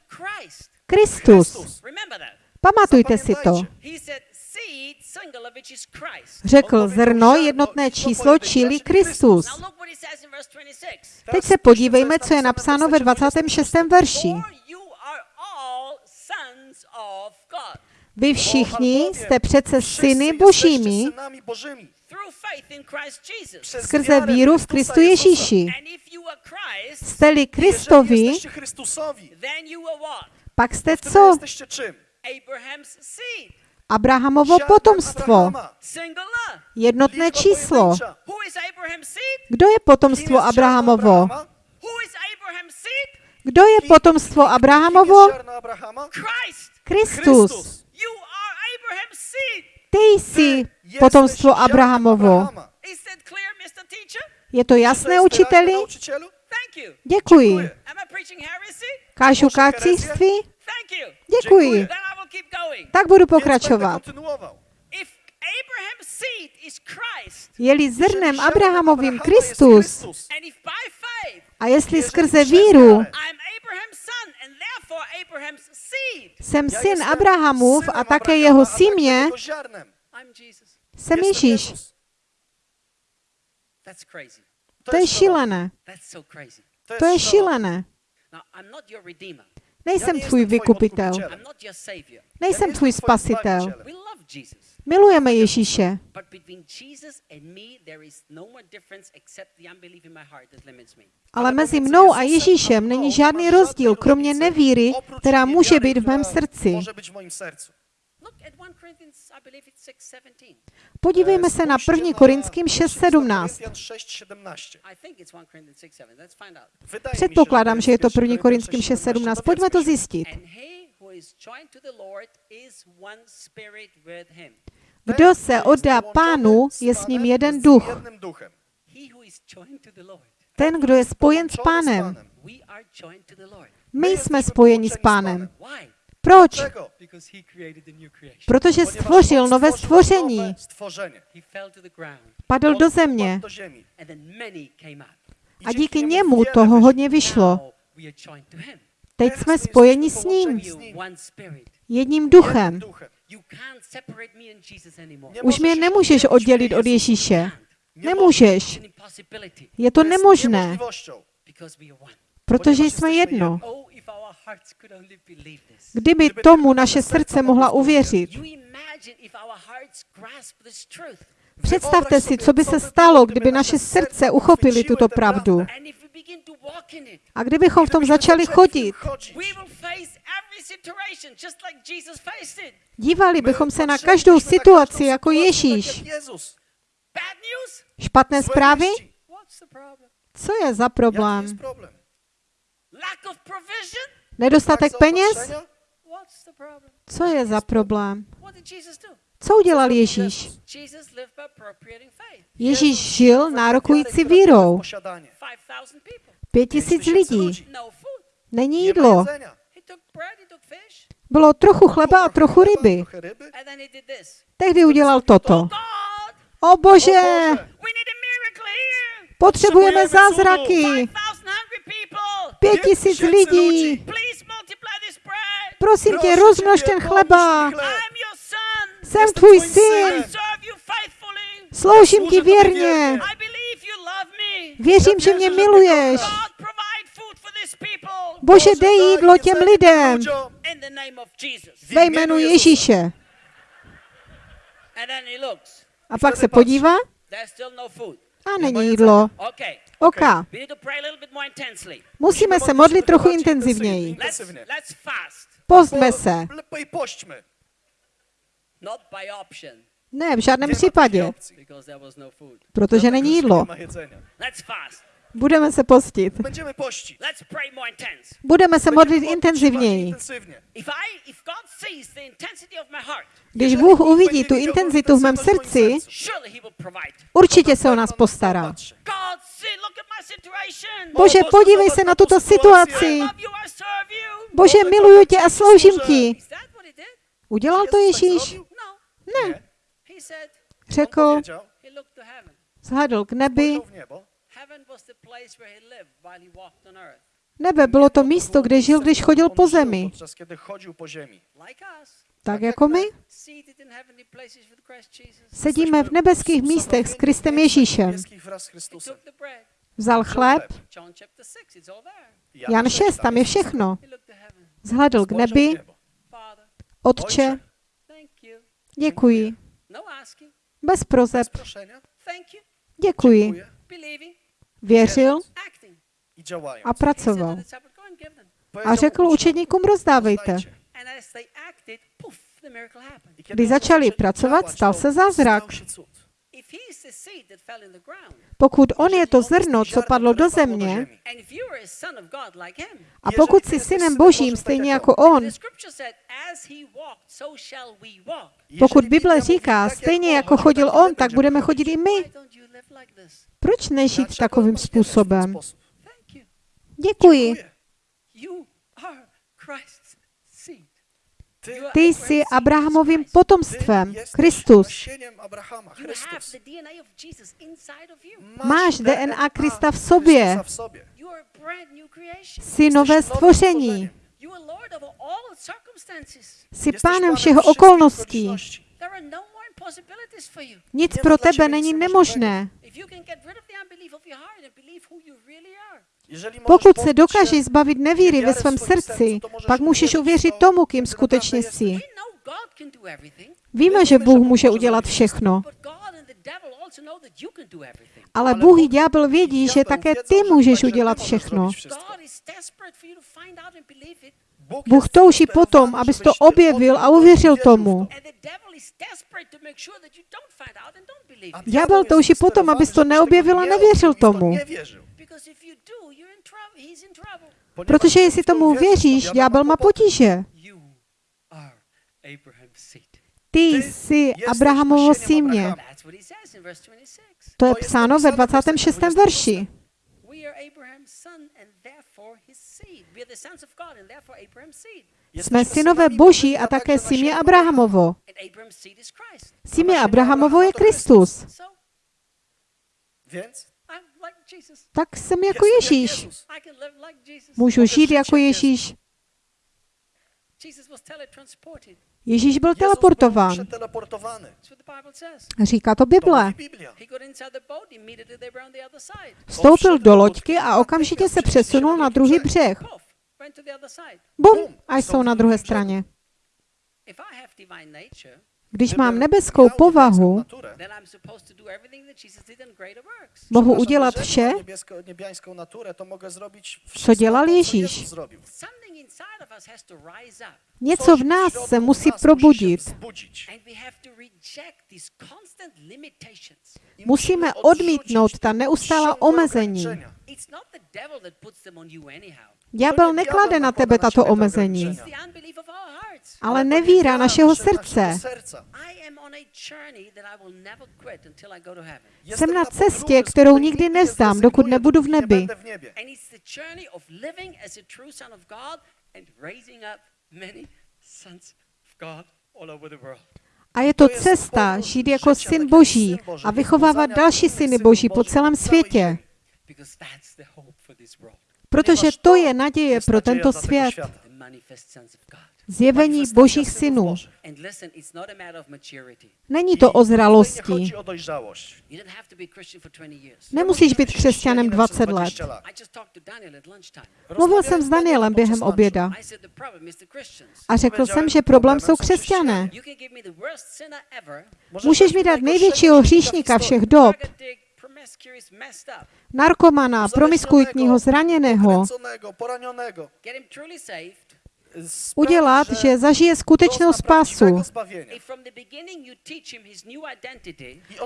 Kristus. Pamatujte si to. Řekl zrno, jednotné číslo, čili Kristus. Now look what it says in verse 26. Teď se podívejme, co je napsáno ve 26. verši. For you are all sons of God Vy všichni jste přece syny božími skrze víru v Kristu. Ježíši. Jste-li Kristovi, pak jste co? Abrahamovo potomstvo. Jednotné číslo. Kdo je potomstvo Abrahamovo? Kdo je potomstvo Abrahamovo? Kristus. Ty jsi potomstvo Abrahamovo. Je to jasné, učiteli? Děkuji. Kážu kácíství? Děkuji. Tak budu pokračovat. Je-li zrnem Abrahamovým Kristus a jestli skrze víru jsem syn Abrahamův a také jeho símě, jsem Ježíš. To je šílené. To je šílené. Nejsem tvůj vykupitel. Nejsem tvůj spasitel. Milujeme Ježíše, no ale mezi mnou a Ježíšem není žádný rozdíl, kromě nevíry, která může být v mém srdci. Może być w moim sercu. Look at 1 Corinthians, I believe it's 6:17. Podívejme se na 1. Korinským 6.17. 6:17. I think it's 1 Corinthians 6:7. Let's find out. Wydaje mi się, Předpokládám, že je to 1. Korinským Korinským 6:17. 6.17. Pojďme to zjistit. Kdo se oddá pánu, je s ním jeden duch. Ten, kdo je spojen s pánem. My jsme spojeni s pánem. Proč? Protože stvořil nové stvoření. Padl do země. a díky němu toho hodně vyšlo. Teď jsme spojeni s ním, jedním duchem. Duchem. You can't separate me and Jesus anymore. Nie Už mě nemůžeš oddělit od. Ježíše. Can't. Nie It's Nemůžeš. an impossibility Je to nemožné, niemożliwością. because we are one. protože jsme jedno. Oh, if our hearts could only believe this. Kdyby tomu naše srdce mohla uvěřit. You imagine if our hearts grasp this truth. Představte si, co by se stalo, kdyby naše srdce uchopili tuto pravdu. And if we begin to walk in it, A kdybychom v tom začali chodit, dívali bychom se na každou situaci jako Ježíš. Tak jak Jezus. Bad news? Špatné zprávy? Co je za problém? Nedostatek peněz? Co je za problém? Co udělal Ježíš? Ježíš žil nárokující vírou. posiadanie. 5,000 people. Pět tisíc lidí. No. Není jídlo. Bylo trochu chleba a trochu ryby. Tehdy udělal toto. God, O bože, O Boże, we need a miracle here. Potřebujeme zázraky. 5,000 hungry people. Pět tisíc lidí. Prosím tě, rozmnož ten chleba. Jsem tvůj syn. Sloužím ti věrně. Věřím, že mě miluješ. Bože, dej jídlo těm lidem. Ve jménu Ježíše. A pak se podívá? No a není jídlo. Intensely. Musíme se modlit trochu intenzivněji. Postme se. Lepiej pośćmy. Not by option, Ne, v žádném případě, no protože není jídlo. Budeme se postit. Będziemy pościć. Let's pray more intense. Budeme se modlit intenzivněji. intensywnie. If I, if God sees the intensity of my heart, Když Bůh uvidí tu intenzitu v mém srdci, určitě se o nás postará. Bože, podívej se na tuto situaci. Bože, miluju tě a sloužím ti. Udělal to Ježíš? No. Said, Řekl, zhadl k nebi. Nebe bylo to místo, kde žil, když chodil On po zemi. Tak jako my. seated in heavenly places with Christ Jesus. Sedíme v nebeských místech s Kristem Ježíšem. Vzal chleb. John chapter 6, it's all there. Jan 6, tam je všechno. Zhledl k nebi. Otče, děkuji. No. Bez prozeb. Děkuji. Věřil a pracoval. A řekl učedníkům, rozdávejte. Když začali pracovat, stal se zázrak. Pokud on je to zrno, co padlo do země, a pokud jsi synem Božím, stejně jako on, pokud Bible říká, stejně jako chodil on, tak budeme chodit i my. Proč nežít takovým způsobem? Děkuji. Ty, jsi Abrahamovým potomstvem, Kristus. Máš DNA Krista v sobě. Jsi nové stvoření. Jsi pánem panem všeho okolností. no. Nic pro tebe není nemožné. Pokud se dokážeš zbavit nevíry ve svém srdci, pak můžeš uvěřit tomu, kým skutečně jsi. Víme, že Bůh může udělat všechno, ale Bůh i ďábel vědí, že také ty můžeš udělat všechno. Bůh touží potom, abys to objevil a uvěřil tomu. Ďábel touží potom, abys to neobjevil a nevěřil tomu. Because if you do, you're in trouble. He's in trouble. Protože jestli tomu věříš, ďábel má potíže. Ty jsi Abrahamovo símě. That's what he says in verse 26. To je psáno ve 26. verši. Jsme synové Boží a také símě Abrahamovo. Símě Abrahamovo je Kristus. So Więc I'm like Jesus. Tak jsem jako Ježíš. Můžu žít jako Ježíš. Ježíš byl teleportován. Říká to Bible. Vstoupil do loďky a okamžitě se přesunul na druhý břeh. Bum! A jsou na druhé straně. Když mám nebeskou povahu, mohu udělat vše, mam niebiesko- niebiańską naturę, to mogę zrobić co wszystko dělal Ježíš. Něco v nás se musí nas musi się probudit. Musíme odmítnout ta neustálá ciągłe omezení. Ďábel neklade na tebe tato omezení, ale nevíra našeho srdce. Jsem na cestě, kterou nikdy nevzdám, dokud nebudu v nebi. a je to cesta žít jako syn Boží a vychovávat další syny Boží po celém světě. Because that's the hope for this world. Protože to je naděje pro tento svět. Zjevení božích synů. Není to o zralosti. chodzi o dojrzałość. You don't have to be a Christian for 20 years. Nemusíš být křesťanem 20 let. Mluvil jsem s Danielem během oběda a řekl jsem, že problém jsou křesťané. Můžeš mi dát největšího hříšníka všech dob, narkomana, promiskuitního, zraněného, udělat, že zažije skutečnou spásu.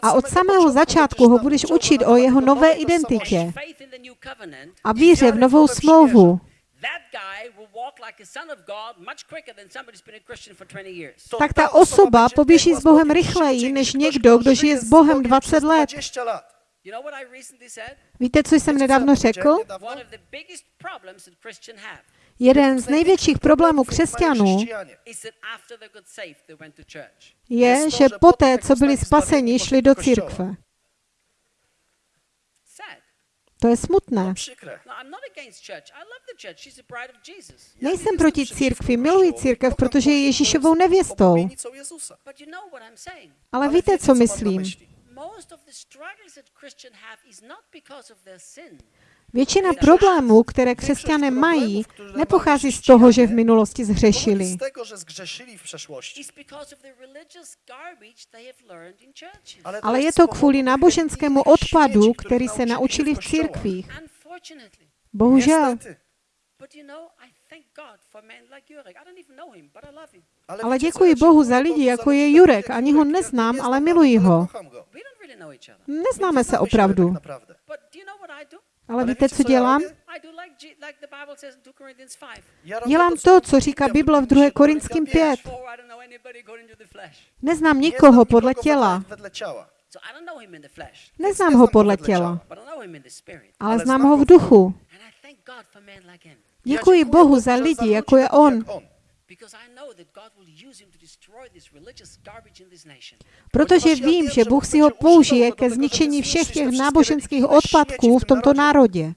A od samého začátku ho budeš učit o jeho nové identitě. A víře v novou smlouvu. that guy will walk like a son of God much quicker than somebody who's been a Christian for 20 years. to Tak ta osoba poběží s Bohem rychleji než někdo, kdo žije s Bohem 20 let. 20 lat. You know what I recently said? Víte, co jsem nedávno řekl? One of the biggest problems that Christians have Jeden z největších problémů křesťanů is that after they got saved, they went to church. je, že poté, co byli spaseni, šli do církve. Sad. To je smutné. Przykre. No, I'm not against church. I love the church. She's the bride of Jesus. Nejsem proti církvi, miluji církev, protože je Ježíšovou nevěstou. Obłudnicą Jezusa. But you know what I'm saying? Ale víte, co myslím? Myśli? Most of the struggles that Christians have is not because of their sin. Většina problémů, které křesťané mají, nepochází z toho, že v minulosti Pochodzi zhřešili, z tego, ale je to kvůli náboženskému odpadu, který se naučili v církvích. Bohužel. Ale děkuji Bohu za lidi, jako je Jurek. Ani ho neznám, ale miluji ho. kocham go. We don't really know each other. Neznáme se opravdu. Ale víte, co dělám? I do like, G- like the Bible says in 2 Corinthians 5. Ja robię Dělám to, co říká Bible v mówi, 2. że Korinským Biblia 5. For I don't know anybody according to the flesh. Neznám nikoho podle těla. Neznám ho podle těla, ale znám ho v duchu. Děkuji Bohu za lidi, jako je on, jak on. Because I know that God will use him to destroy this religious garbage in this nation. protože vím, že Bůh si ho použije ke zničení všech těch náboženských odpadků v tomto národě.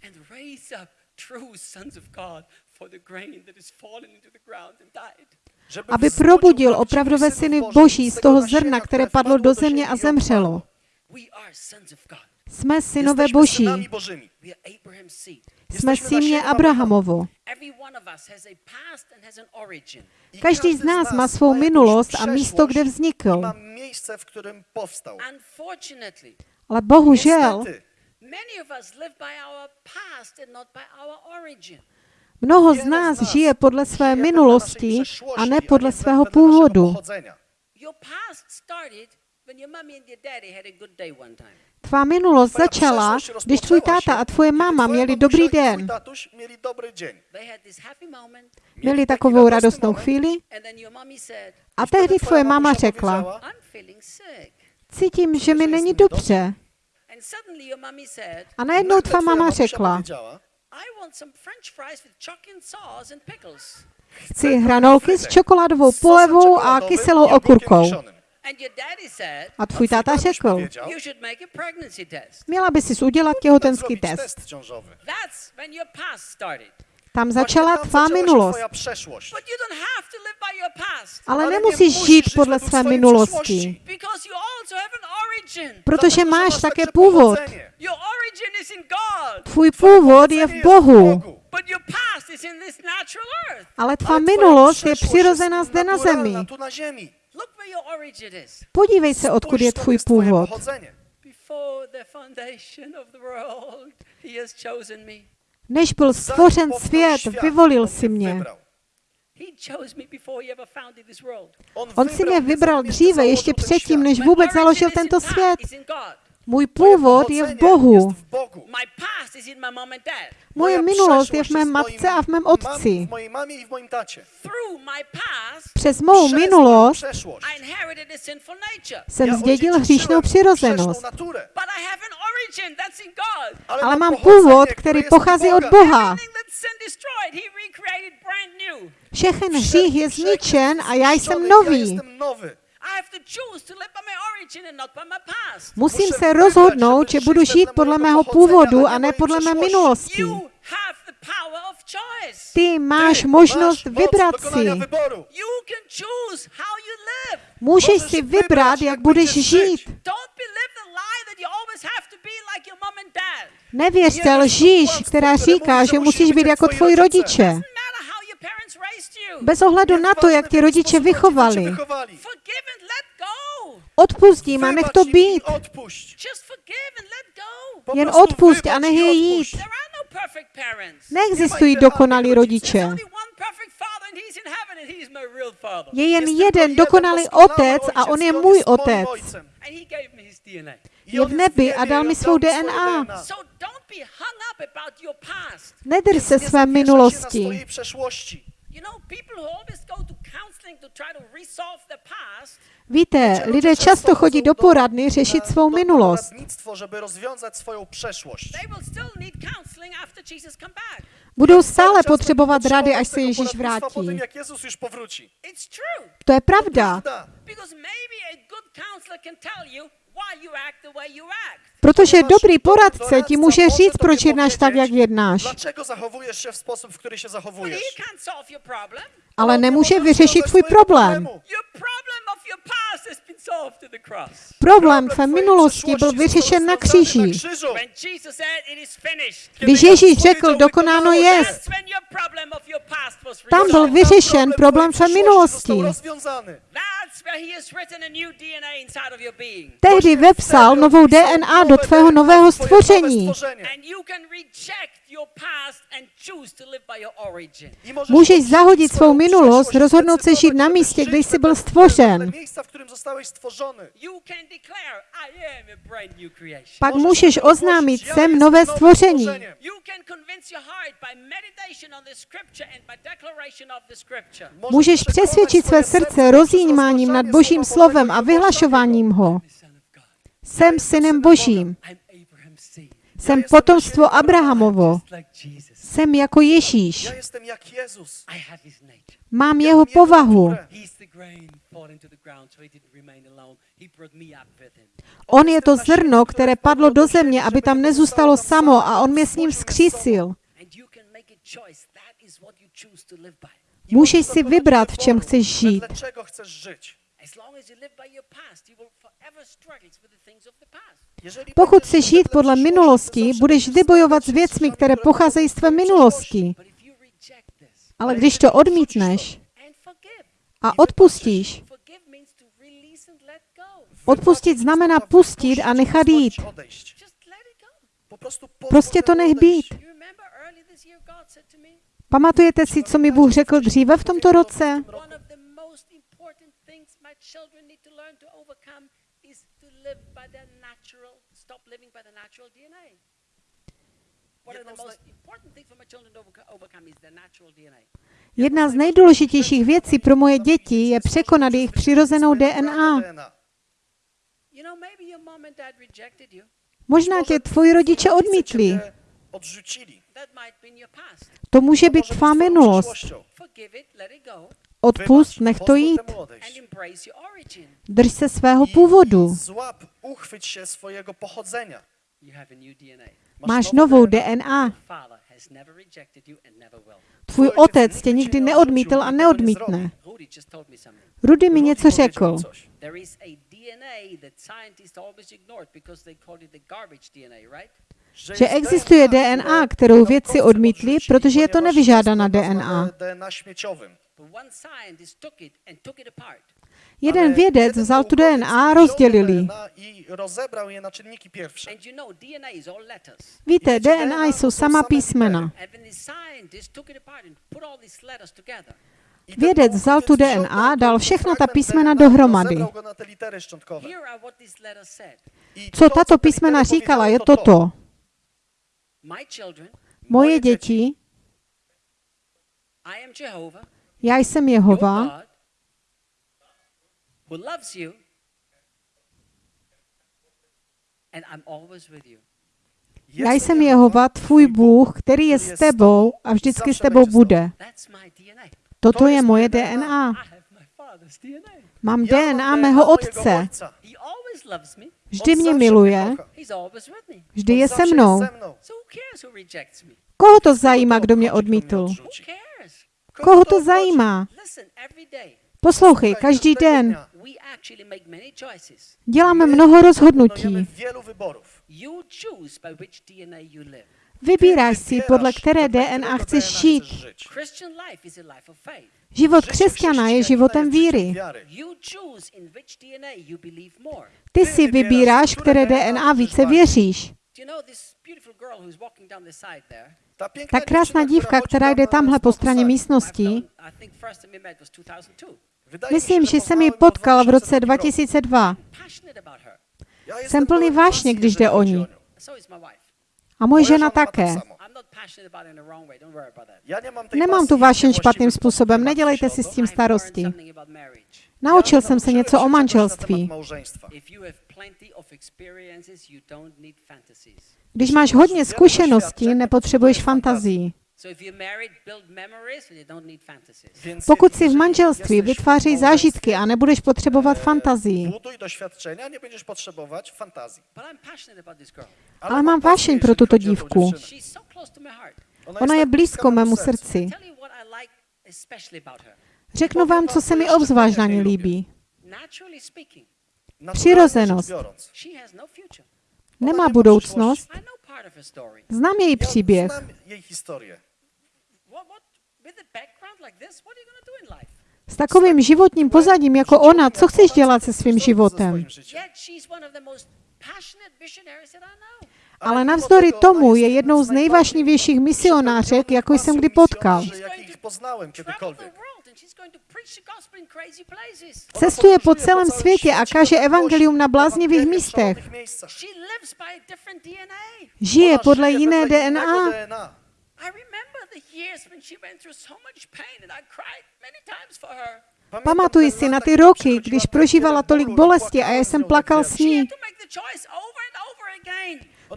Aby probudil opravdové syny Boží z toho zrna, které padlo do země a zemřelo. Jsme synové Boží, jsme símě Abrahamovo. Každý z nás má svou minulost a místo, kde vznikl. Ale bohužel, origin. mnoho z nás žije podle své wedle minulosti a ne podle svého původu. Pochodzenia. Your past started when your mommy and your daddy had a good day one time. Tvá minulost začala, když tvůj táta a tvoje máma měli dobrý den. tatuś mieli dobry dzień. They had this happy moment, Měli takovou radostnou chvíli and then your mommy said, a tehdy tvoje máma řekla, cítím, že mi není dobře. And suddenly your mommy said, A najednou tvá máma řekla, chci hranolky s čokoládovou polevou a kyselou okurkou. Kiszonym. And your daddy said, A tvůj táta řekl, powiedział, you should make a pregnancy test. měla by si udělat "Powinnaś těhotenský test. test ciążowy. That's when your past started. Tam začala tvá minulost. twoja przeszłość. But you don't have to live by your past Ale nemusíš musisz žít żyć podle své minulosti, przeszłości. because you also have an origin. protože máš masz také původ. pochodzenie. Your origin is in God, Tvůj původ je v jest Bohu, but your past is in this natural earth. ale tvá minulost je přirozená jest zde na zemi. Podívej se, odkud je tvůj původ. Než byl stvořen svět, vyvolil si mě. On si mě vybral dříve, ještě předtím, než vůbec založil tento svět. Můj původ je v Bohu. Moje minulost je v mé matce a v mém otci. Přes mou minulost jsem zdědil hříšnou přirozenost. Ale mám původ, które který pochází od. Boha. Všechen hřích je zničen a já jsem nový. Jestem nowy. have to choose to live by my origin and not by my past. Musím se rozhodnout, že budu žít podle mého původu a ne podle mé minulosti. You have the power of choice. Ty máš možnost vybrat si. wyboru. You can choose how you live. Můžeš si vybrat, jak budeš žít. żyć. Don't believe the lie that you always have to be like your mom and dad. Nevěř Nie té wierz w to lžíš, která říká, že musíš být jako tvoji rodiče. Bez ohledu na to, jak tě rodiče vychovali. Odpust jim a nech to být. Jen wybacz a nech i je jít. No. Neexistují dokonalí rodiče. Je jen jeden dokonalý otec a on je můj otec. Je v nebi a dal mi svou DNA. Nedrž se své minulosti. Swojej przeszłości. You know, people who always go to counseling to try to resolve their past, Víte, lidé často chodí do poradny řešit na- svou minulost. Żeby rozwiązać swoją przeszłość. Budou stále potřebovat rady, až se Ježíš vrátí. To je pravda, Protože dobrý poradce ti může říct, proč jednáš tak, jak jednáš. Dlaczego zachowujesz się w sposób, w który się But zachowujesz? he can't solve your problem. Ale nemůže vyřešit tvůj problém. Problém tvé minulosti byl vyřešen na kříži. Když Ježíš řekl, dokonáno was tam byl vyřešen problém tvé minulosti. Tehdy vepsal novou DNA do tvého nového stvoření. Stworzenie. And you can reject your past and choose to live by your origin. I możesz Můžeš zahodit swoją svou minulost, przeszłość, rozhodnout se žít na místě, kde jsi byl stvořen. miejsca, w którym zostałeś stworzony. You can declare, I am a brand new creation. Pak můžeš oznámit, jsem jestem nové stvoření. Můžeš přesvědčit své srdce rozjímáním nad Božím slovem a i vyhlašováním ho. Jsem synem Božím. Jsem potomstvo Abrahamovo. Jsem jako Ježíš. Mám jeho mam povahu. On je to zrno, které padlo do země, aby tam nezůstalo samo a on mě s ním vzkřísil. Můžeš si vybrat, v čem chceš žít. As long as you live by your past, you will forever struggle with the things of the past. Pokud chceš žít podle minulosti, budeš vždy bojovat s věcmi, které pocházejí z tvé minulosti. Ale když to odmítneš a odpustíš, odpustit znamená pustit a nechat jít. Prostě to nech být. Pamatujete si, co mi Bůh řekl dříve v tomto roce? one of the most important things my children need to learn to overcome is to live by their natural, stop living by the natural DNA. One of the Jedną z most important things for my children to overco- overcome is their natural DNA. Jedna z nejdůležitějších věcí pro moje děti je překonat jejich přirozenou DNA. You know, maybe your mom and dad rejected you. Možná tě tvoji rodiče odmítli. Odrzucili. That might be in your past. To může být tvá minulost. Odpust, nech to jít. Drž se svého původu. Máš novou DNA. Tvůj otec tě nikdy neodmítl a neodmítne. Rudy mi něco řekl. Že existuje które DNA, kterou vědci odmítli, protože je to nevyžádaná jest to DNA. Nazwane DNA śmieciowym. But one scientist took it and took it apart. Jeden vědec vzal tu DNA a wziął rozdělili. DNA I rozebrał je na czynniki pierwsze. And you know, DNA is all letters. Víte, DNA jsou sama písmena. And when the scientist took it apart and put all these letters together, I ten Vědec vzal tu DNA, dal všechna ta písmena dohromady. Co to, tato písmena říkala, je toto. Moje děti, I am Jehovah, já jsem Jehova, God, who loves you, and I'm always with you. já jsem Jehova, tvůj Bůh, který je s tebou a vždycky s tebou bude. Toto je moje DNA. Mám DNA mého otce. Vždy mě miluje, vždy je se mnou. Koho to zajímá, kdo mě odmítl? Koho to zajímá? Poslouchej, každý den děláme mnoho rozhodnutí. Vybíráš si, podle které DNA chceš žít. Život křesťana je životem víry. Ty si vybíráš, které DNA více věříš. Do you know this beautiful girl who's walking down the side there? Ta, krásná dívka, která jde tam tamhle po straně místnosti, I think first time we met was 2002. Wydaje mi się, myslím, že jsem ji potkal v roce 2002 roku. 2002. Passionate about her. Ja jestem Jsem plný vášně, když jde o ní. A moje žena také. Nemám tu vášeň špatným způsobem, nedělejte si s tím starosti. something about marriage. Naučil jsem se něco o manželství. Małżeństwa. If you have plenty of experiences, you don't need fantasies. Když máš hodně zkušeností, nepotřebuješ fantazii. Pokud jsi v manželství, małżeństwie, zážitky a nebudeš potřebovat fantazii. Buduj doświadczenia, nie będziesz potrzebować fantazji. But I'm passionate about this girl. Ale mám pasję, vášeň pro tuto dívku. Ona je blízko mému srdci. Řeknu vám, co se mi obzvlášť na ní líbí. Přirozenost. no. Nemá budoucnost, znám její příběh. S takovým životním pozadím jako ona, co chceš dělat se svým životem? Ale navzdory tomu je jednou z nejvážnějších misionářek, jako jsem kdy potkal. Jakich poznałem Travel the kiedykolwiek. world and she's going to preach the gospel in crazy places. Cestuje po celém světě a káže evangelium na bláznivých místech. Žije podle jiné DNA. I remember the years when she went through so much pain and I cried many times for her. Pamatuji si na ty roky, když prožívala tolik bolesti a já jsem plakal s ní.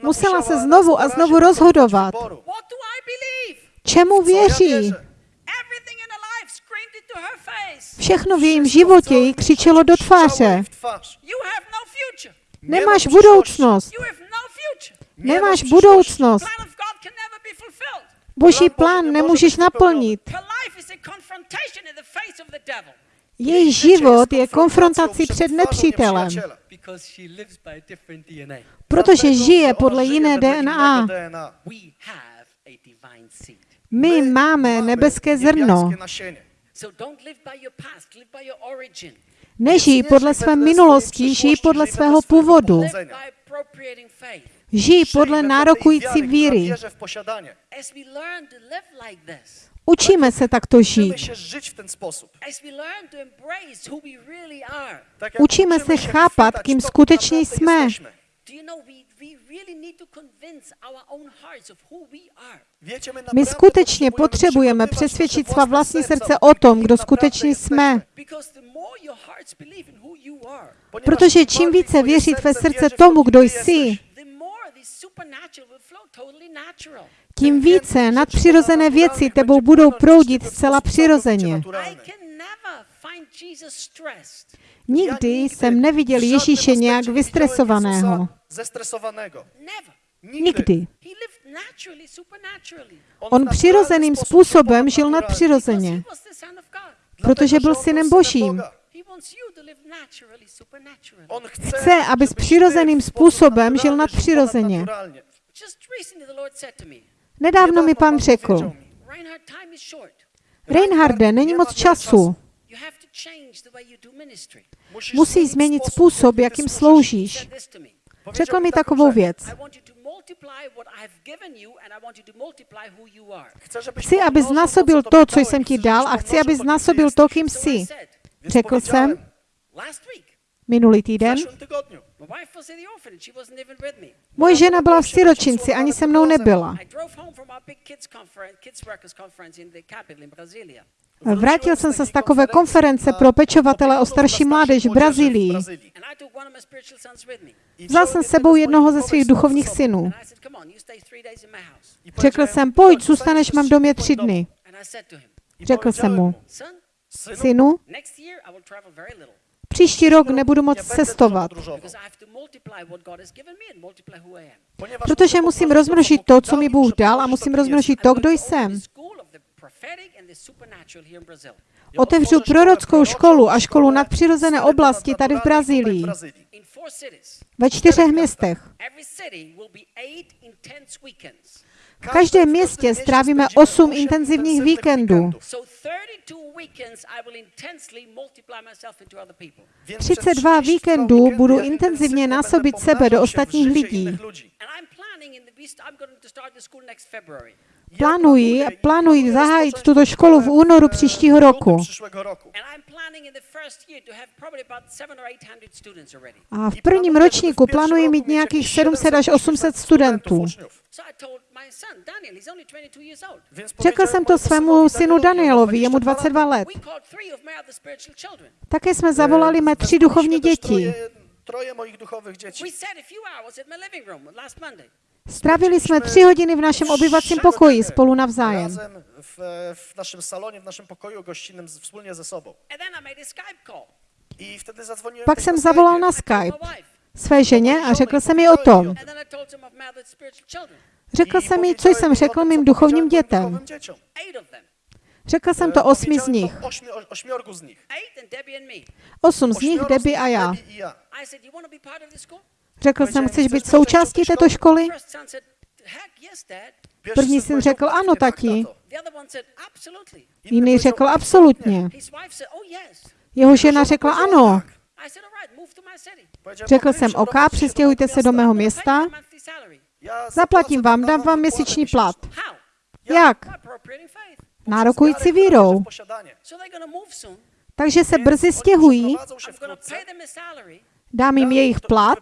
Musela se znovu a znovu rozhodovat. Čemu věří? Všechno v jejím životě jí křičelo do tváře. No. Nemáš budoucnost. No. Nemáš budoucnost. Boží plán nemůžeš naplnit. Její život je konfrontací před nepřítelem, protože žije podle jiné DNA. My máme nebeské zrno. So don't live by your past, live by your origin. Nežij podle své minulosti, žij podle svého původu. Žij podle nárokující víry. Učíme se takto žít. Učíme se chápat, kým skutečně jsme. Jesteśmy. do you know we, we really need to convince our own hearts of who we are. Wiecie, my, skutečně potřebujeme přesvědčit svá vlastní srdce o tom, kdo skutečně jsme. Protože čím více tvé serce srdce tomu, to, kdo jsi, tím více nadpřirozené věci tebou budou proudit zcela přirozeně. Jesus stressed. Nikdy jsem neviděl Ježíše nějak vystresovaného. Zestresowanego. Never. Nikdy. On přirozeným způsobem žil nadpřirozeně, protože byl synem Božím. Chce, abys přirozeným způsobem žil nadpřirozeně. Nedávno mi pan řekl. Reinharde, není moc času. Musíš změnit sposób, způsob, jakým sloužíš. Řekl mi takovou věc. Chci, abys pomnożył znásobil co to, co jsem ti dal a chci, kim znásobil to, kým jsi. Řekl jsem minulý týden, moje žena byla v siročinci, ani se mnou nebyla. Vrátil jsem se z takové konference pro pečovatele o starší mládež v Brazílii. Vzal jsem sebou jednoho ze svých duchovních synů. Řekl jsem, pojď, zůstaneš v mém domě tři dny. Řekl jsem mu, synu, příští rok nebudu moc cestovat, protože musím rozmnožit to, co mi Bůh dal a musím rozmnožit to, kdo jsem. The school of the prophetic and the supernatural here in Brazil. Ja Otevřu prorockou školu a školu nadpřirozené oblasti tady v Brazílii. Ve čtyřech městech. V každém městě strávíme 8 intenzivních víkendů. So 32 weekends I will intensely multiply myself into other people. Więc przez 32 32 víkendů budu intenzivně násobit sebe do ostatních lidí. Plánuji, plánuji zahájit tuto školu v únoru příštího roku. A v prvním ročníku plánuji mít nějakých 700 až 800 studentů. So I told my son, Daniel, he's only 22 years old. Więc Řekl jsem to svému synu Danielovi, jemu 22 22 let. Také jsme zavolali mé tři duchovní děti. Troje, troje moich duchowych dzieci. Strávili jsme tři hodiny v našem obyvacím pokoji spolu navzájem. Razem w, w naszym salonie, w naszym pokoju gościnnym z- wspólnie ze sobą. I wtedy zadzwoniłem Pak jsem zavolal na Skype své ženě a řekl jsem jí o tom. Řekl jsem jí, co jsem řekl mým duchovním dětem. Řekl jsem to osmi z nich. Osm z nich, Debbie a já. Řekl jsem, chceš být součástí této školy? První syn řekl, "Pewnie, ano, tati. tato". The other one said, Absolutely. Inny Jiný řekl absolutně. Oh. Jeho žena řekla ano. Řekl "Okej, jsem, OK, přestěhujte se do mého města, zaplatím vám, dám vám měsíční plat. Jak? Nárokující vírou. Takže se brzy stěhují, dám jim jejich plat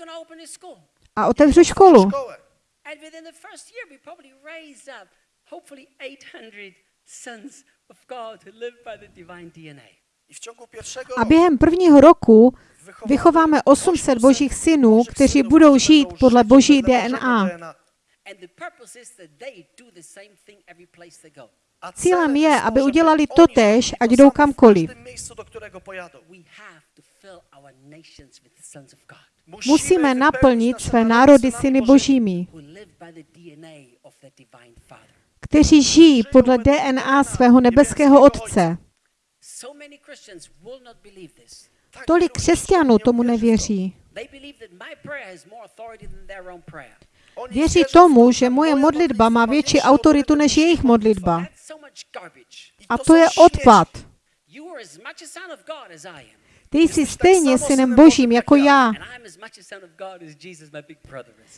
to a otevřu školu. szkołę. And within the first year, we probably raise up, hopefully, 800 sons of God who live by the divine DNA. I w ciągu pierwszego A během prvního roku vychováme 800 božích synů, kteří budou žít podle boží DNA. And the purpose is that they do the same thing every place they go. A Cílem je, to, aby udělali totéž, zrobili ať to jdou kamkoliv. Musíme naplnit své národy syny Božími. kteří žijí podle DNA svého nebeského Otce. Tolik křesťanů tomu nevěří. Věří tomu, to, že moje modlitba má větší autoritu než jejich modlitba. A to je odpad. Ty jsi stejně synem božím jako jak já.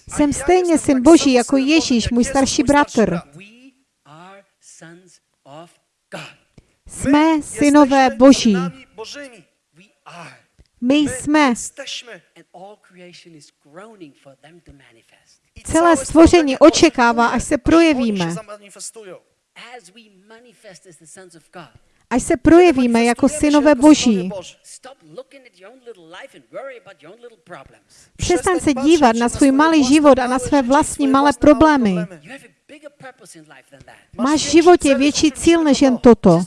Jsem stejně syn boží jako Ježíš, můj starší bratr. Jsme synové boží. My jsme. Celé stvoření očekává, až se projevíme. Až se projevíme jako synové boží. Přestaň se dívat na svůj malý život a na své vlastní malé problémy. Máš v životě větší cíl než jen toto.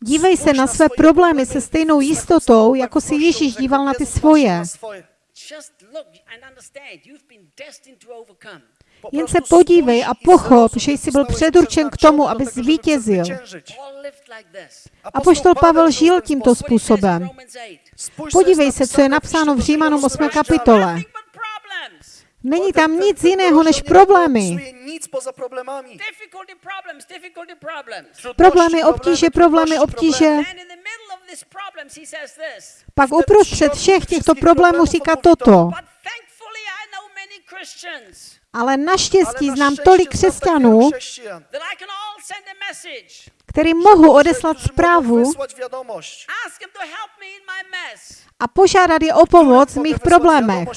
Dívej se na své problémy se stejnou jistotou, jako se Ježíš díval na ty svoje. Just look and understand you've been destined to overcome. Jen se podívej a pochop, že jsi byl předurčen k tomu, aby zvítězil. Apoštol Pavel žil tímto způsobem. Romans 8. Podívej se, co je napsáno v Římanům 8. kapitole. Není tam nic jiného než problémy. Problémy, obtíže, problémy, obtíže. Pak uprostřed všech těchto problémů říká toto. Ale naštěstí znám tolik křesťanů, kterým mohu odeslat zprávu a požádat je o pomoc v mých problémech.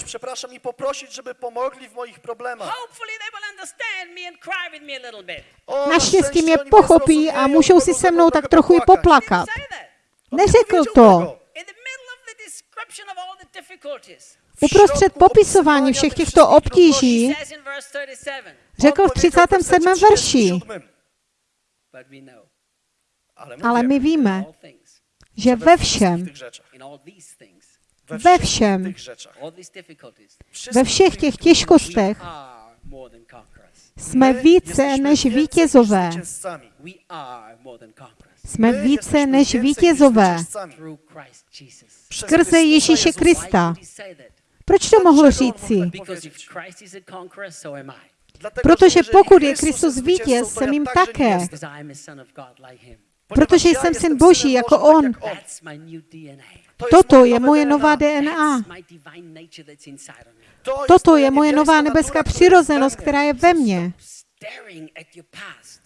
Naštěstí szczęście mě pochopí a můžou si se mnou tak trochu i poplakat. Neřekl to. Uprostřed popisování všech těchto obtíží he says in verse 37, řekl v On powiedział 37. w wersecie verši, 37, but we know Ale my, víme, že ve všem, wszystkich všem, ve všech těch těžkostech jsme více než vítězové. Jsme více než vítězové. Skrze Ježíše. Krista. Proč to mohl říci? Protože pokud je Kristus vítěz, jsem jim také. Protože jsem syn Boží jako on. Toto je moje nová DNA. Toto je moje nová nebeská přirozenost, která je ve mně.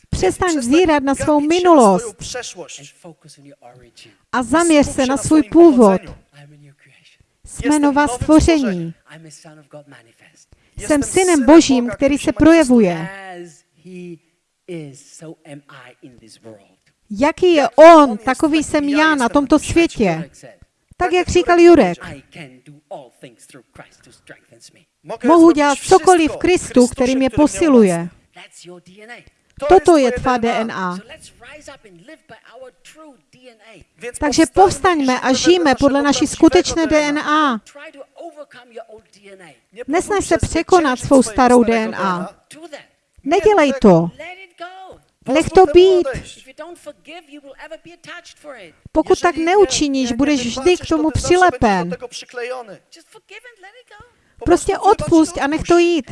Přestaň Przestań zírat na svou minulost a zaměř se na svůj původ. Jsme nová stvoření. Jsem synem Božím, který se projevuje. Jaký je on, takový jsem já na tomto světě. Tak jak říkal Jurek. Mohu dělat cokoliv v Kristu, který mě posiluje. Toto je tvá DNA. Takže povstaňme a žijme podle naší skutečné DNA. Nesnaž se překonat svou starou DNA. Nedělej to. Nech to být. Pokud tak neučiníš, budeš vždy k tomu přilepen. Prostě i odpust a nech to jít.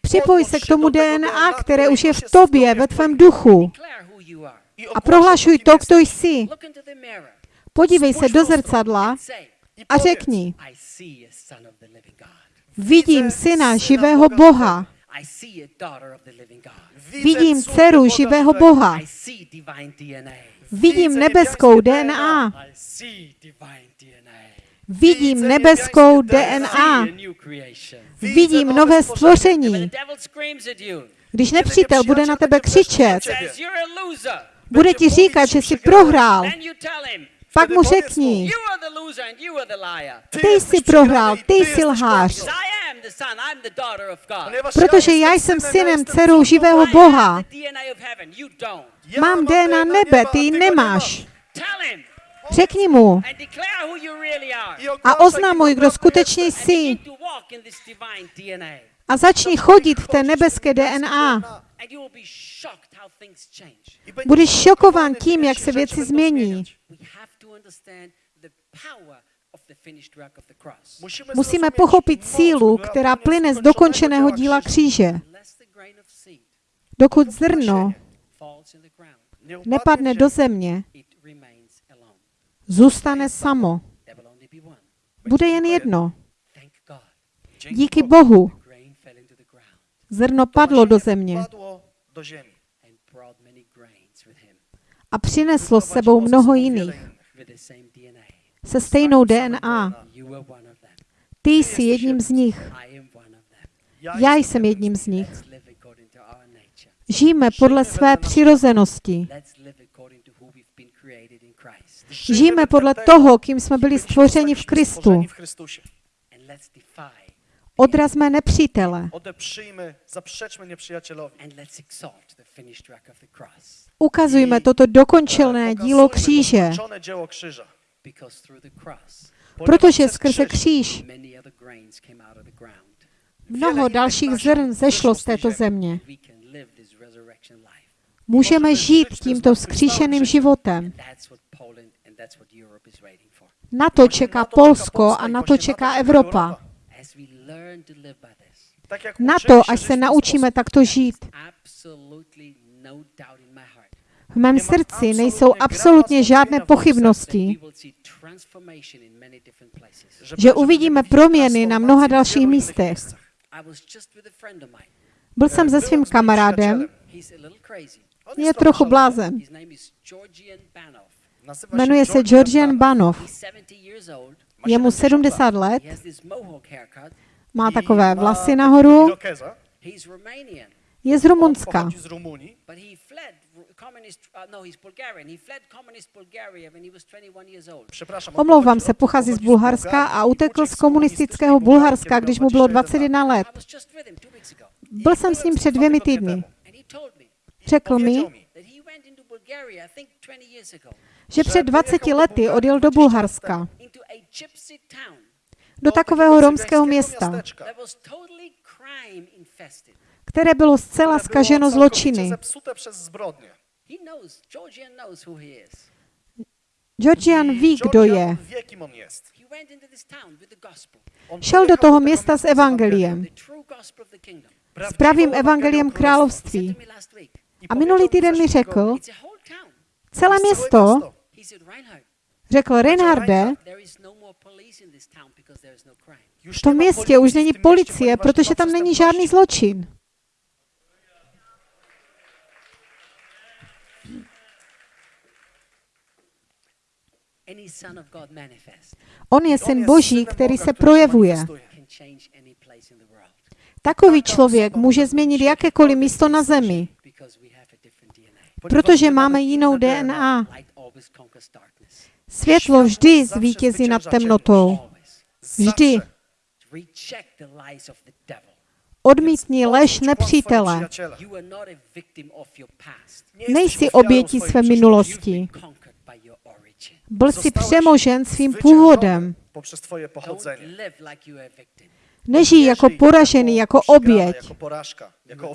Připoj se k tomu DNA, které už je v tobě, ve tvém duchu. A prohlašuj to, kdo jsi. Podívej se do zrcadla a řekni, vidím syna živého Boha. Vidím dceru živého. Boha. Vidím nebeskou DNA. I see divine DNA. Vidím nebeskou DNA. Vidím nové stvoření. Když nepřítel bude na tebe křičet, bude ti říkat, že jsi prohrál, pak mu řekni, ty jsi prohrál, ty jsi lhář. Protože já jsem synem, dcerou živého. Boha. Mám DNA nebe, ty ji nemáš. Řekni mu a oznamuj, kdo skutečně jsi a začni chodit v té nebeské DNA. Budeš šokován tím, jak se věci změní. Musíme pochopit sílu, která plyne z dokončeného díla kříže. Dokud zrno nepadne do země. Zůstane samo. Bude jen jedno. Díky. Bohu zrno padlo do země a přineslo s sebou mnoho jiných se stejnou DNA. Ty jsi jedním z nich. Já jsem jedním z nich. Žijeme podle své přirozenosti. Let's live according to who we've been created in Christ. Žijeme podle toho, kým jsme byli stvořeni v Kristu. Odrazme nepřítele. Ukazujme toto dokončené dílo kříže, protože skrze kříž mnoho dalších zrn zešlo z této země. Můžeme žít tímto vzkříšeným životem. Na to čeká Polsko a na to čeká Evropa. Na to, až se naučíme takto žít. no. V mém srdci nejsou absolutně žádné pochybnosti, že uvidíme proměny na mnoha dalších místech. Byl jsem se svým kamarádem, je trochu blázen. Jmenuje se Georgian Banov. He's 70 years old. Je mu 70 let, má takové vlasy nahoru, je z Rumunska. Pochodzi z Rumunii, but he fled r- communist. He's Bulgarian. He fled communist Bulgaria when he was 21 years old. przepraszam. Omlouvám se, pochází z Bulharska a utekl z komunistického Bulharska, když mu bylo 21 let. Byl jsem s ním před dvěmi týdny Řekl mi, Powiedział mi, that he went into Bulgaria, I think 20 years ago, že před 20 lety odjel do Bulharska, do takového romského města, které bylo zcela skaženo zločiny. Georgian ví, kdo je. Šel do toho města s evangeliem, s pravým evangeliem království. A minulý týden mi řekl, celé město, řekl Reinharde, no no v tom městě už není policie, protože ma tam není žádný zločin. Any son of God manifest. On je syn Boží, který se projevuje. Takový člověk může změnit jakékoliv místo na zemi, protože máme jinou DNA. Světlo vždy zvítězí nad temnotou. Vždy. Odmítni lež nepřítele. Nejsi obětí své minulosti. Byl jsi přemožen svým původem. Nežij jako żyj poražený, jako oběť, Jako jako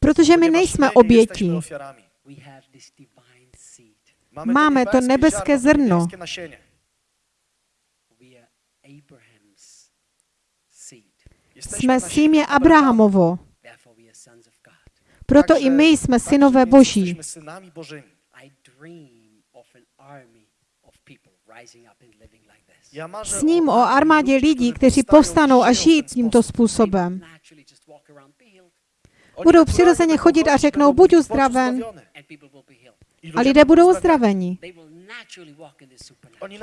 protože my nejsme my Máme to nebeské zrno. Jsme símě. Abrahamovo. Proto i my jsme synové Boží. Marzę Sním o armádě lidí, kteří povstanou a žijí tímto způsobem. Budou přirozeně chodit a řeknou, buď uzdraven. A lidé budou uzdraveni.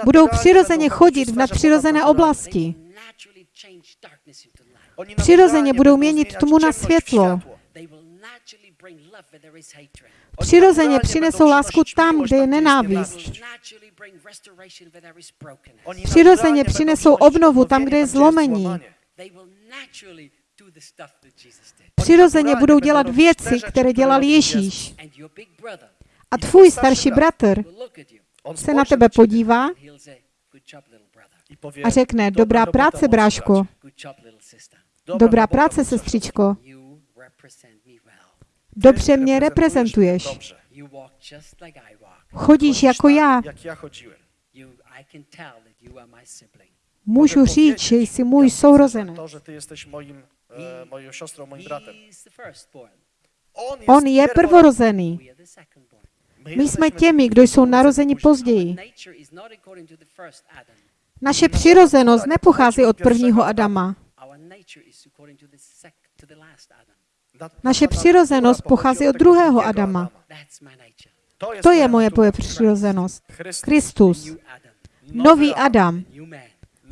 Budou přirozeně chodit v nadpřirozené oblasti. Přirozeně budou měnit tmu na světlo. Přirozeně přinesou lásku tam, kde je nenávist. Přirozeně přinesou obnovu tam, kde je zlomení. Přirozeně budou dělat věci, které dělal. Ježíš. A tvůj starší bratr. se na tebe podívá a řekne, "Dobra dobrá práce, bráško, dobrá práce, sestřičko, dobře mě reprezentuješ. Chodíš jako já. Můžu říct, že jsi můj sourozenec. To, że ty jesteś moim, e, moją siostrą, moim bratem. He's the firstborn. On, je prvorozený. My jsme těmi, kdo jsou narozeni později. Naše přirozenost nepochází od prvního Adama. Naše přirozenost pochází od druhého Adama. To je moje přirozenost. Kristus, nový Adam,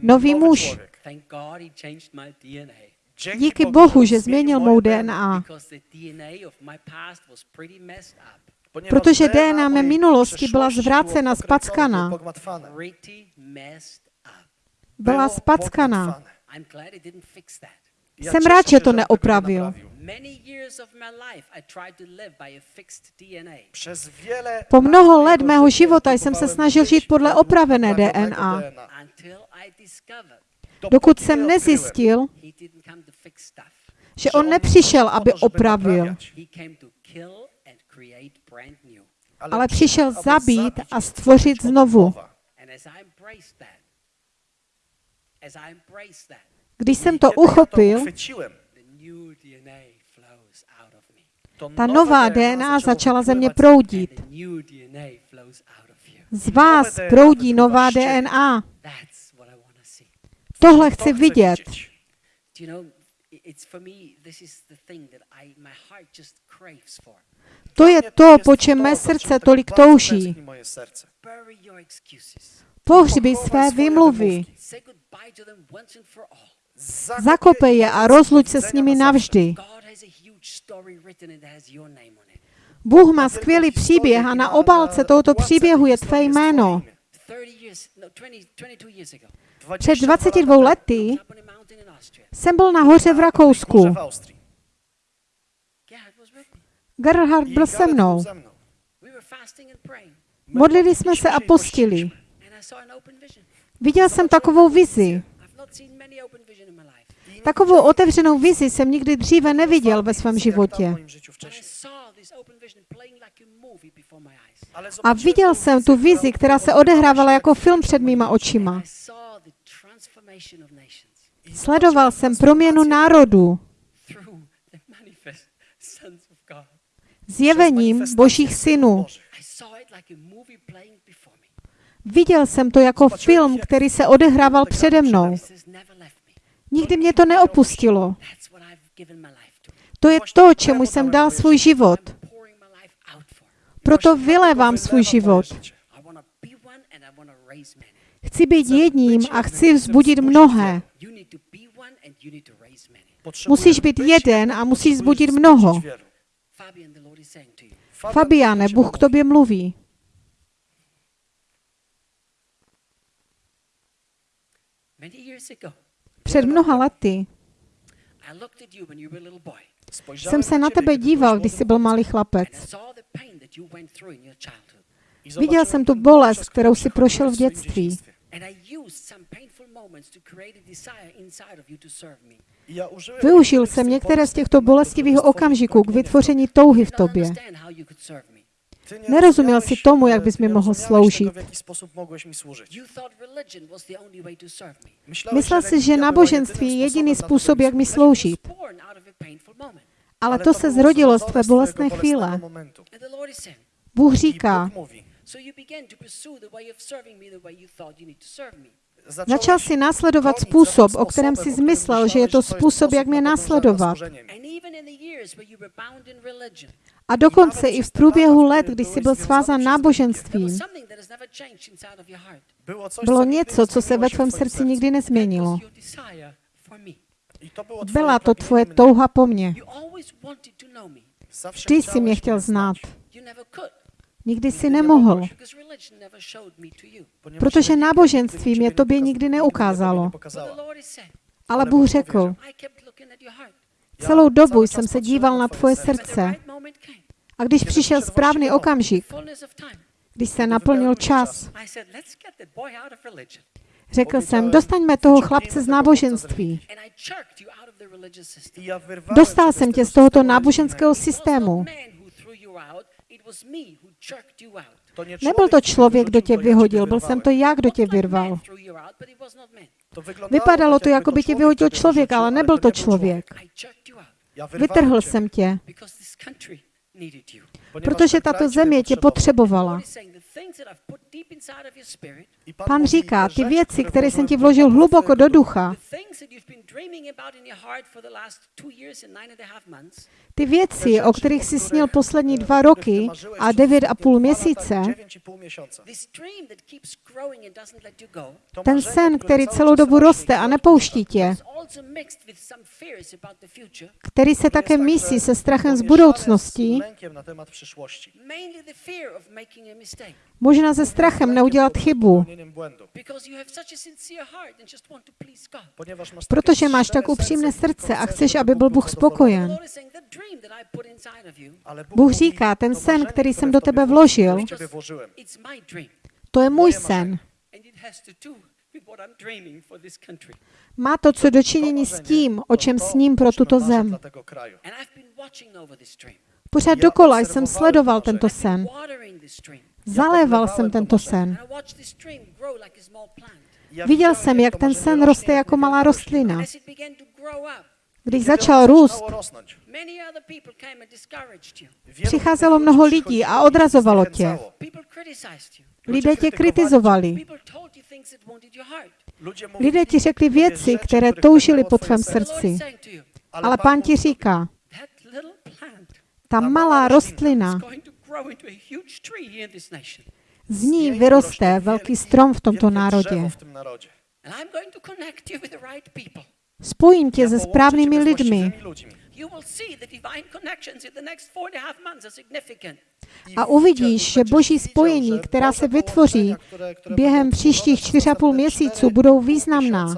nový muž. Díky Bohu, že změnil moje mou DNA, Protože DNA mé minulosti byla zvrácena, spackana. up. Byla spackaná. Jsem rád, že to neopravil. Po mnoho let mého života jsem se snažil žít podle opravené DNA. Dokud jsem nezjistil, že on nepřišel, aby opravil, ale přišel zabít a stvořit znovu. Když jsem to uchopil, ta nová DNA začala ze mě proudit. Z vás proudí nová DNA. Tohle To chci vidět. it's for me, this is the thing that I, my heart just craves for. To je to, po čem mé srdce tolik touží. Pohřbí své výmluvy. all. Zakopej je a rozluď se s nimi navždy. Bůh má skvělý příběh a na obálce tohoto příběhu je tvé jméno. 30 years, no, 20, 22 years ago. Před 22 lety jsem byl nahoře v Rakousku. w Austrii. Gerhard was with me. Gerhard byl se mnou. Modlili jsme se a postili. Viděl jsem takovou vizi. Takovou otevřenou vizi jsem nikdy dříve neviděl ve svém životě. a viděl jsem tu vizi, která se odehrávala jako film před mýma očima. Sledoval jsem proměnu národů playing before me. Viděl jsem to jako film, který se odehrával přede mnou. Nikdy mě to neopustilo. To. Je to, čemu jsem dal svůj život. Proto vylévám svůj život. Chci být jedním a chci vzbudit mnohé. Musíš být jeden a musíš potrzebujesz zbudit wzbudzić mnoho. wielu. Fabian, the Lord is saying to you, Fabian, Fabiane, Bůh k tobě mluví. many years ago, Před mnoha lety I looked at you when you were a little boy. Spojrzałem jsem se na tebe díval, když jsi byl malý chlapec. saw the pain that you went through in your childhood. I Viděl jsem tu bolest, kterou si prošel v dětství. Využil jsem některé z těchto bolestivých okamžiků k vytvoření touhy v tobě. Nerozuměl si tomu, jak bys mi mohl sloužit. Myslel si, že náboženství je jediný způsob, jak mi sloužit. Ale to se zrodilo z tvé bolestné chvíle. Bůh říká, Začal si následovat způsob, o kterém si zmyslel, že je to způsob, jak mě následovat. A dokonce i v průběhu let, kdy jsi byl there náboženstvím, bylo něco, co se ve tvém srdci nikdy nezměnilo. Byla to tvoje touha po mně. Vždy si chciałeś mě chtěl znát. Nikdy si nemohl, protože náboženství mě tobě nikdy neukázalo. Ale Bůh řekl, celou dobu jsem se díval na tvoje srdce. A když přišel správný okamžik, když se naplnil čas, řekl jsem, dostaňme toho chlapce z náboženství. Dostal jsem tě z tohoto náboženského systému. Nebyl to člověk, kdo tě vyhodil, byl jsem to já, kdo tě vyrval. Vypadalo to, jako by tě człowiek vyhodil člověk, ale nebyl to člověk. Vytrhl jsem tě, because this country needed you. ponieważ protože tato země tě potřebovala. Lord is saying the things that I've put deep inside of your spirit, I Pan říká, ty věci, které jsem ti vložil hluboko do ducha, the things that you've been dreaming about in your heart for the last two years and nine and a half months, ty věci, o kterých jsi snil poslední dva roky a devět a půl měsíce, ten sen, který celou dobu roste a nepouští tě, is also mixed with some fears about the future, který se také mísí se strachem z budoucnosti, možná se strachem neudělat chybu, protože máš tak upřímné srdce a chceš, aby byl Bůh spokojen. Bůh říká, ten sen, který jsem do tebe vložil, to je můj sen. Má to co dočinění s tím, o čem to, sním pro tuto zem. Pořád dokola jsem sledoval to tento sen. Zaléval jsem tento sen. Viděl jsem, jak ten sen roste jak jako malá rostlina. Když začal růst, Přicházelo mnoho lidí a odrazovalo tě. lidé tě kritizovali. Lidé ti řekli věci, které toužili po tvém srdci. Ale pán ti říká, ta malá rostlina, z ní vyroste velký strom v tomto národě. Spojím tě se správnými lidmi. A uvidíš, že boží spojení, která se vytvoří během příštích tworzone čtyř a půl przez měsíců, następne budou významná.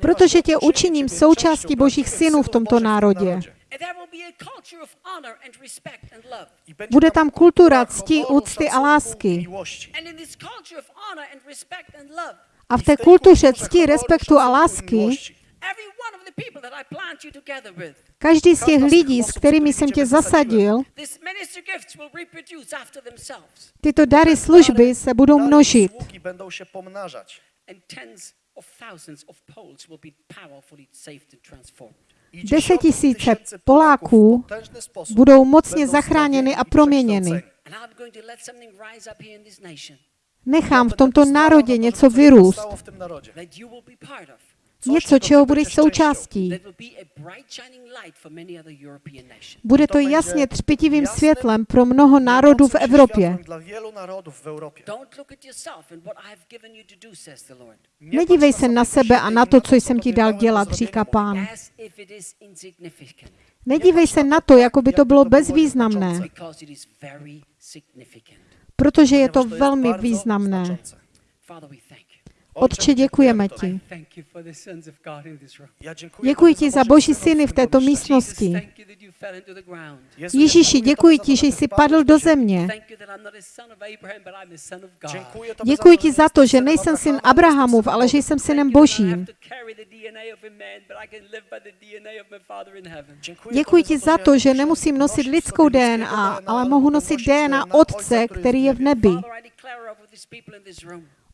Protože tě učiním součástí božích synů v tomto národě. Bude tam kultura cti, úcty a lásky. miłości. And in this culture of honor and respect and love, A v té kultuře cti, respektu a lásky každý z těch lidí, s kterými jsem tě zasadil, tyto dary služby se budou množit. Sługi będą się pomnażać. And tens of thousands of Poles will be powerfully saved and transformed. I Deset dziesiątki tisíce tysięcy Poláků budou mocně zachráněny a proměněny. Nechám v tomto národě něco vyrůst. Něco, čeho budeš součástí. Bude To jasně třpitivým světlem pro mnoho národů v Evropě. Nedívej se na sebe a na to, co jsem ti dal dělat, říká pán. Nedívej se na to, jako by to bylo bezvýznamné, protože je to velmi významné. Otče, děkujeme ti. Děkuji ti za boží syny v této místnosti. Ježíši, děkuji ti, že jsi padl do země. Děkuji ti za to, že nejsem syn Abrahamův, ale že jsem synem Božím. Děkuji ti za to, že nemusím nosit lidskou DNA, ale mohu nosit DNA Otce, který je v nebi.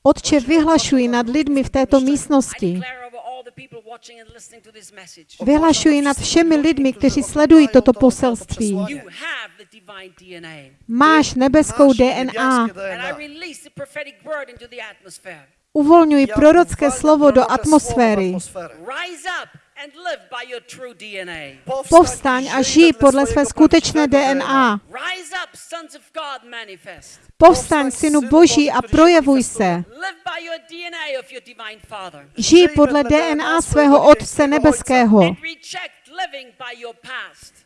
Otče, vyhlašuji nad lidmi v této místnosti. Vyhlašuji nad všemi lidmi, kteří sledují toto poselství. Máš nebeskou DNA. niebiańskie And I DNA. release the prophetic word into the atmosphere. Uvolňuj Ja prorocké slovo do atmosféry. Atmosferę. Rise up and live by your true DNA. Povstaň a žij podle své skutečné DNA. Rise up, sons of God, manifest. Povstaň, synu Boží, a projevuj se. Live by your DNA of your divine Father. Žij podle DNA svého Otce nebeského.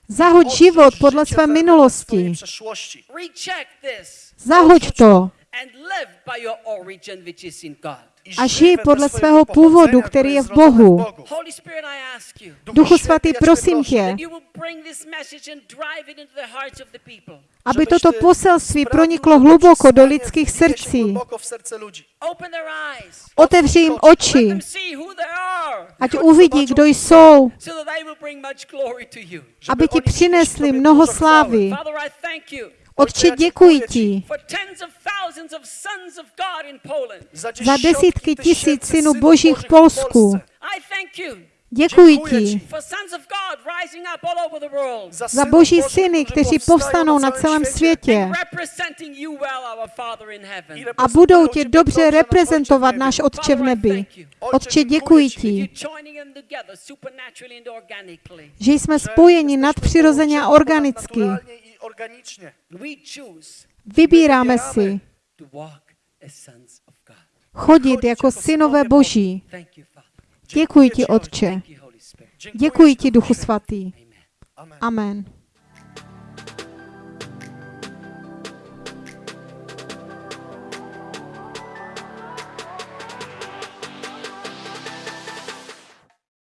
Zahoď život podle své minulosti. Zahoď to and live by your origin, which is in God. I a žij podle svého původu, který je v Bohu. Holy Spirit, I ask you Duchu svatý, prosím tě, aby toto poselství proniklo hluboko do lidských srdcí. Otevři jim oči, ať uvidí, kdo jsou, aby ti přinesli mnoho slávy. Otče, děkuji ti. za dziesiątki desítky tisíc tysięcy synů synów Božích v Bożych Polsku. Děkuji ti. za Boží Bożych, syny, którzy kteří povstanou na celém světě. a budou tě dobře reprezentovat nasz náš Otče v nebi. Otče, děkuji ti, že jsme spojeni nadpřirozeně a organicky. Organicznie. Choose Vybíráme si chodit jako synové Boží. Děkuji ti, Otče. Děkuji ti, Duchu Svatý. Amen.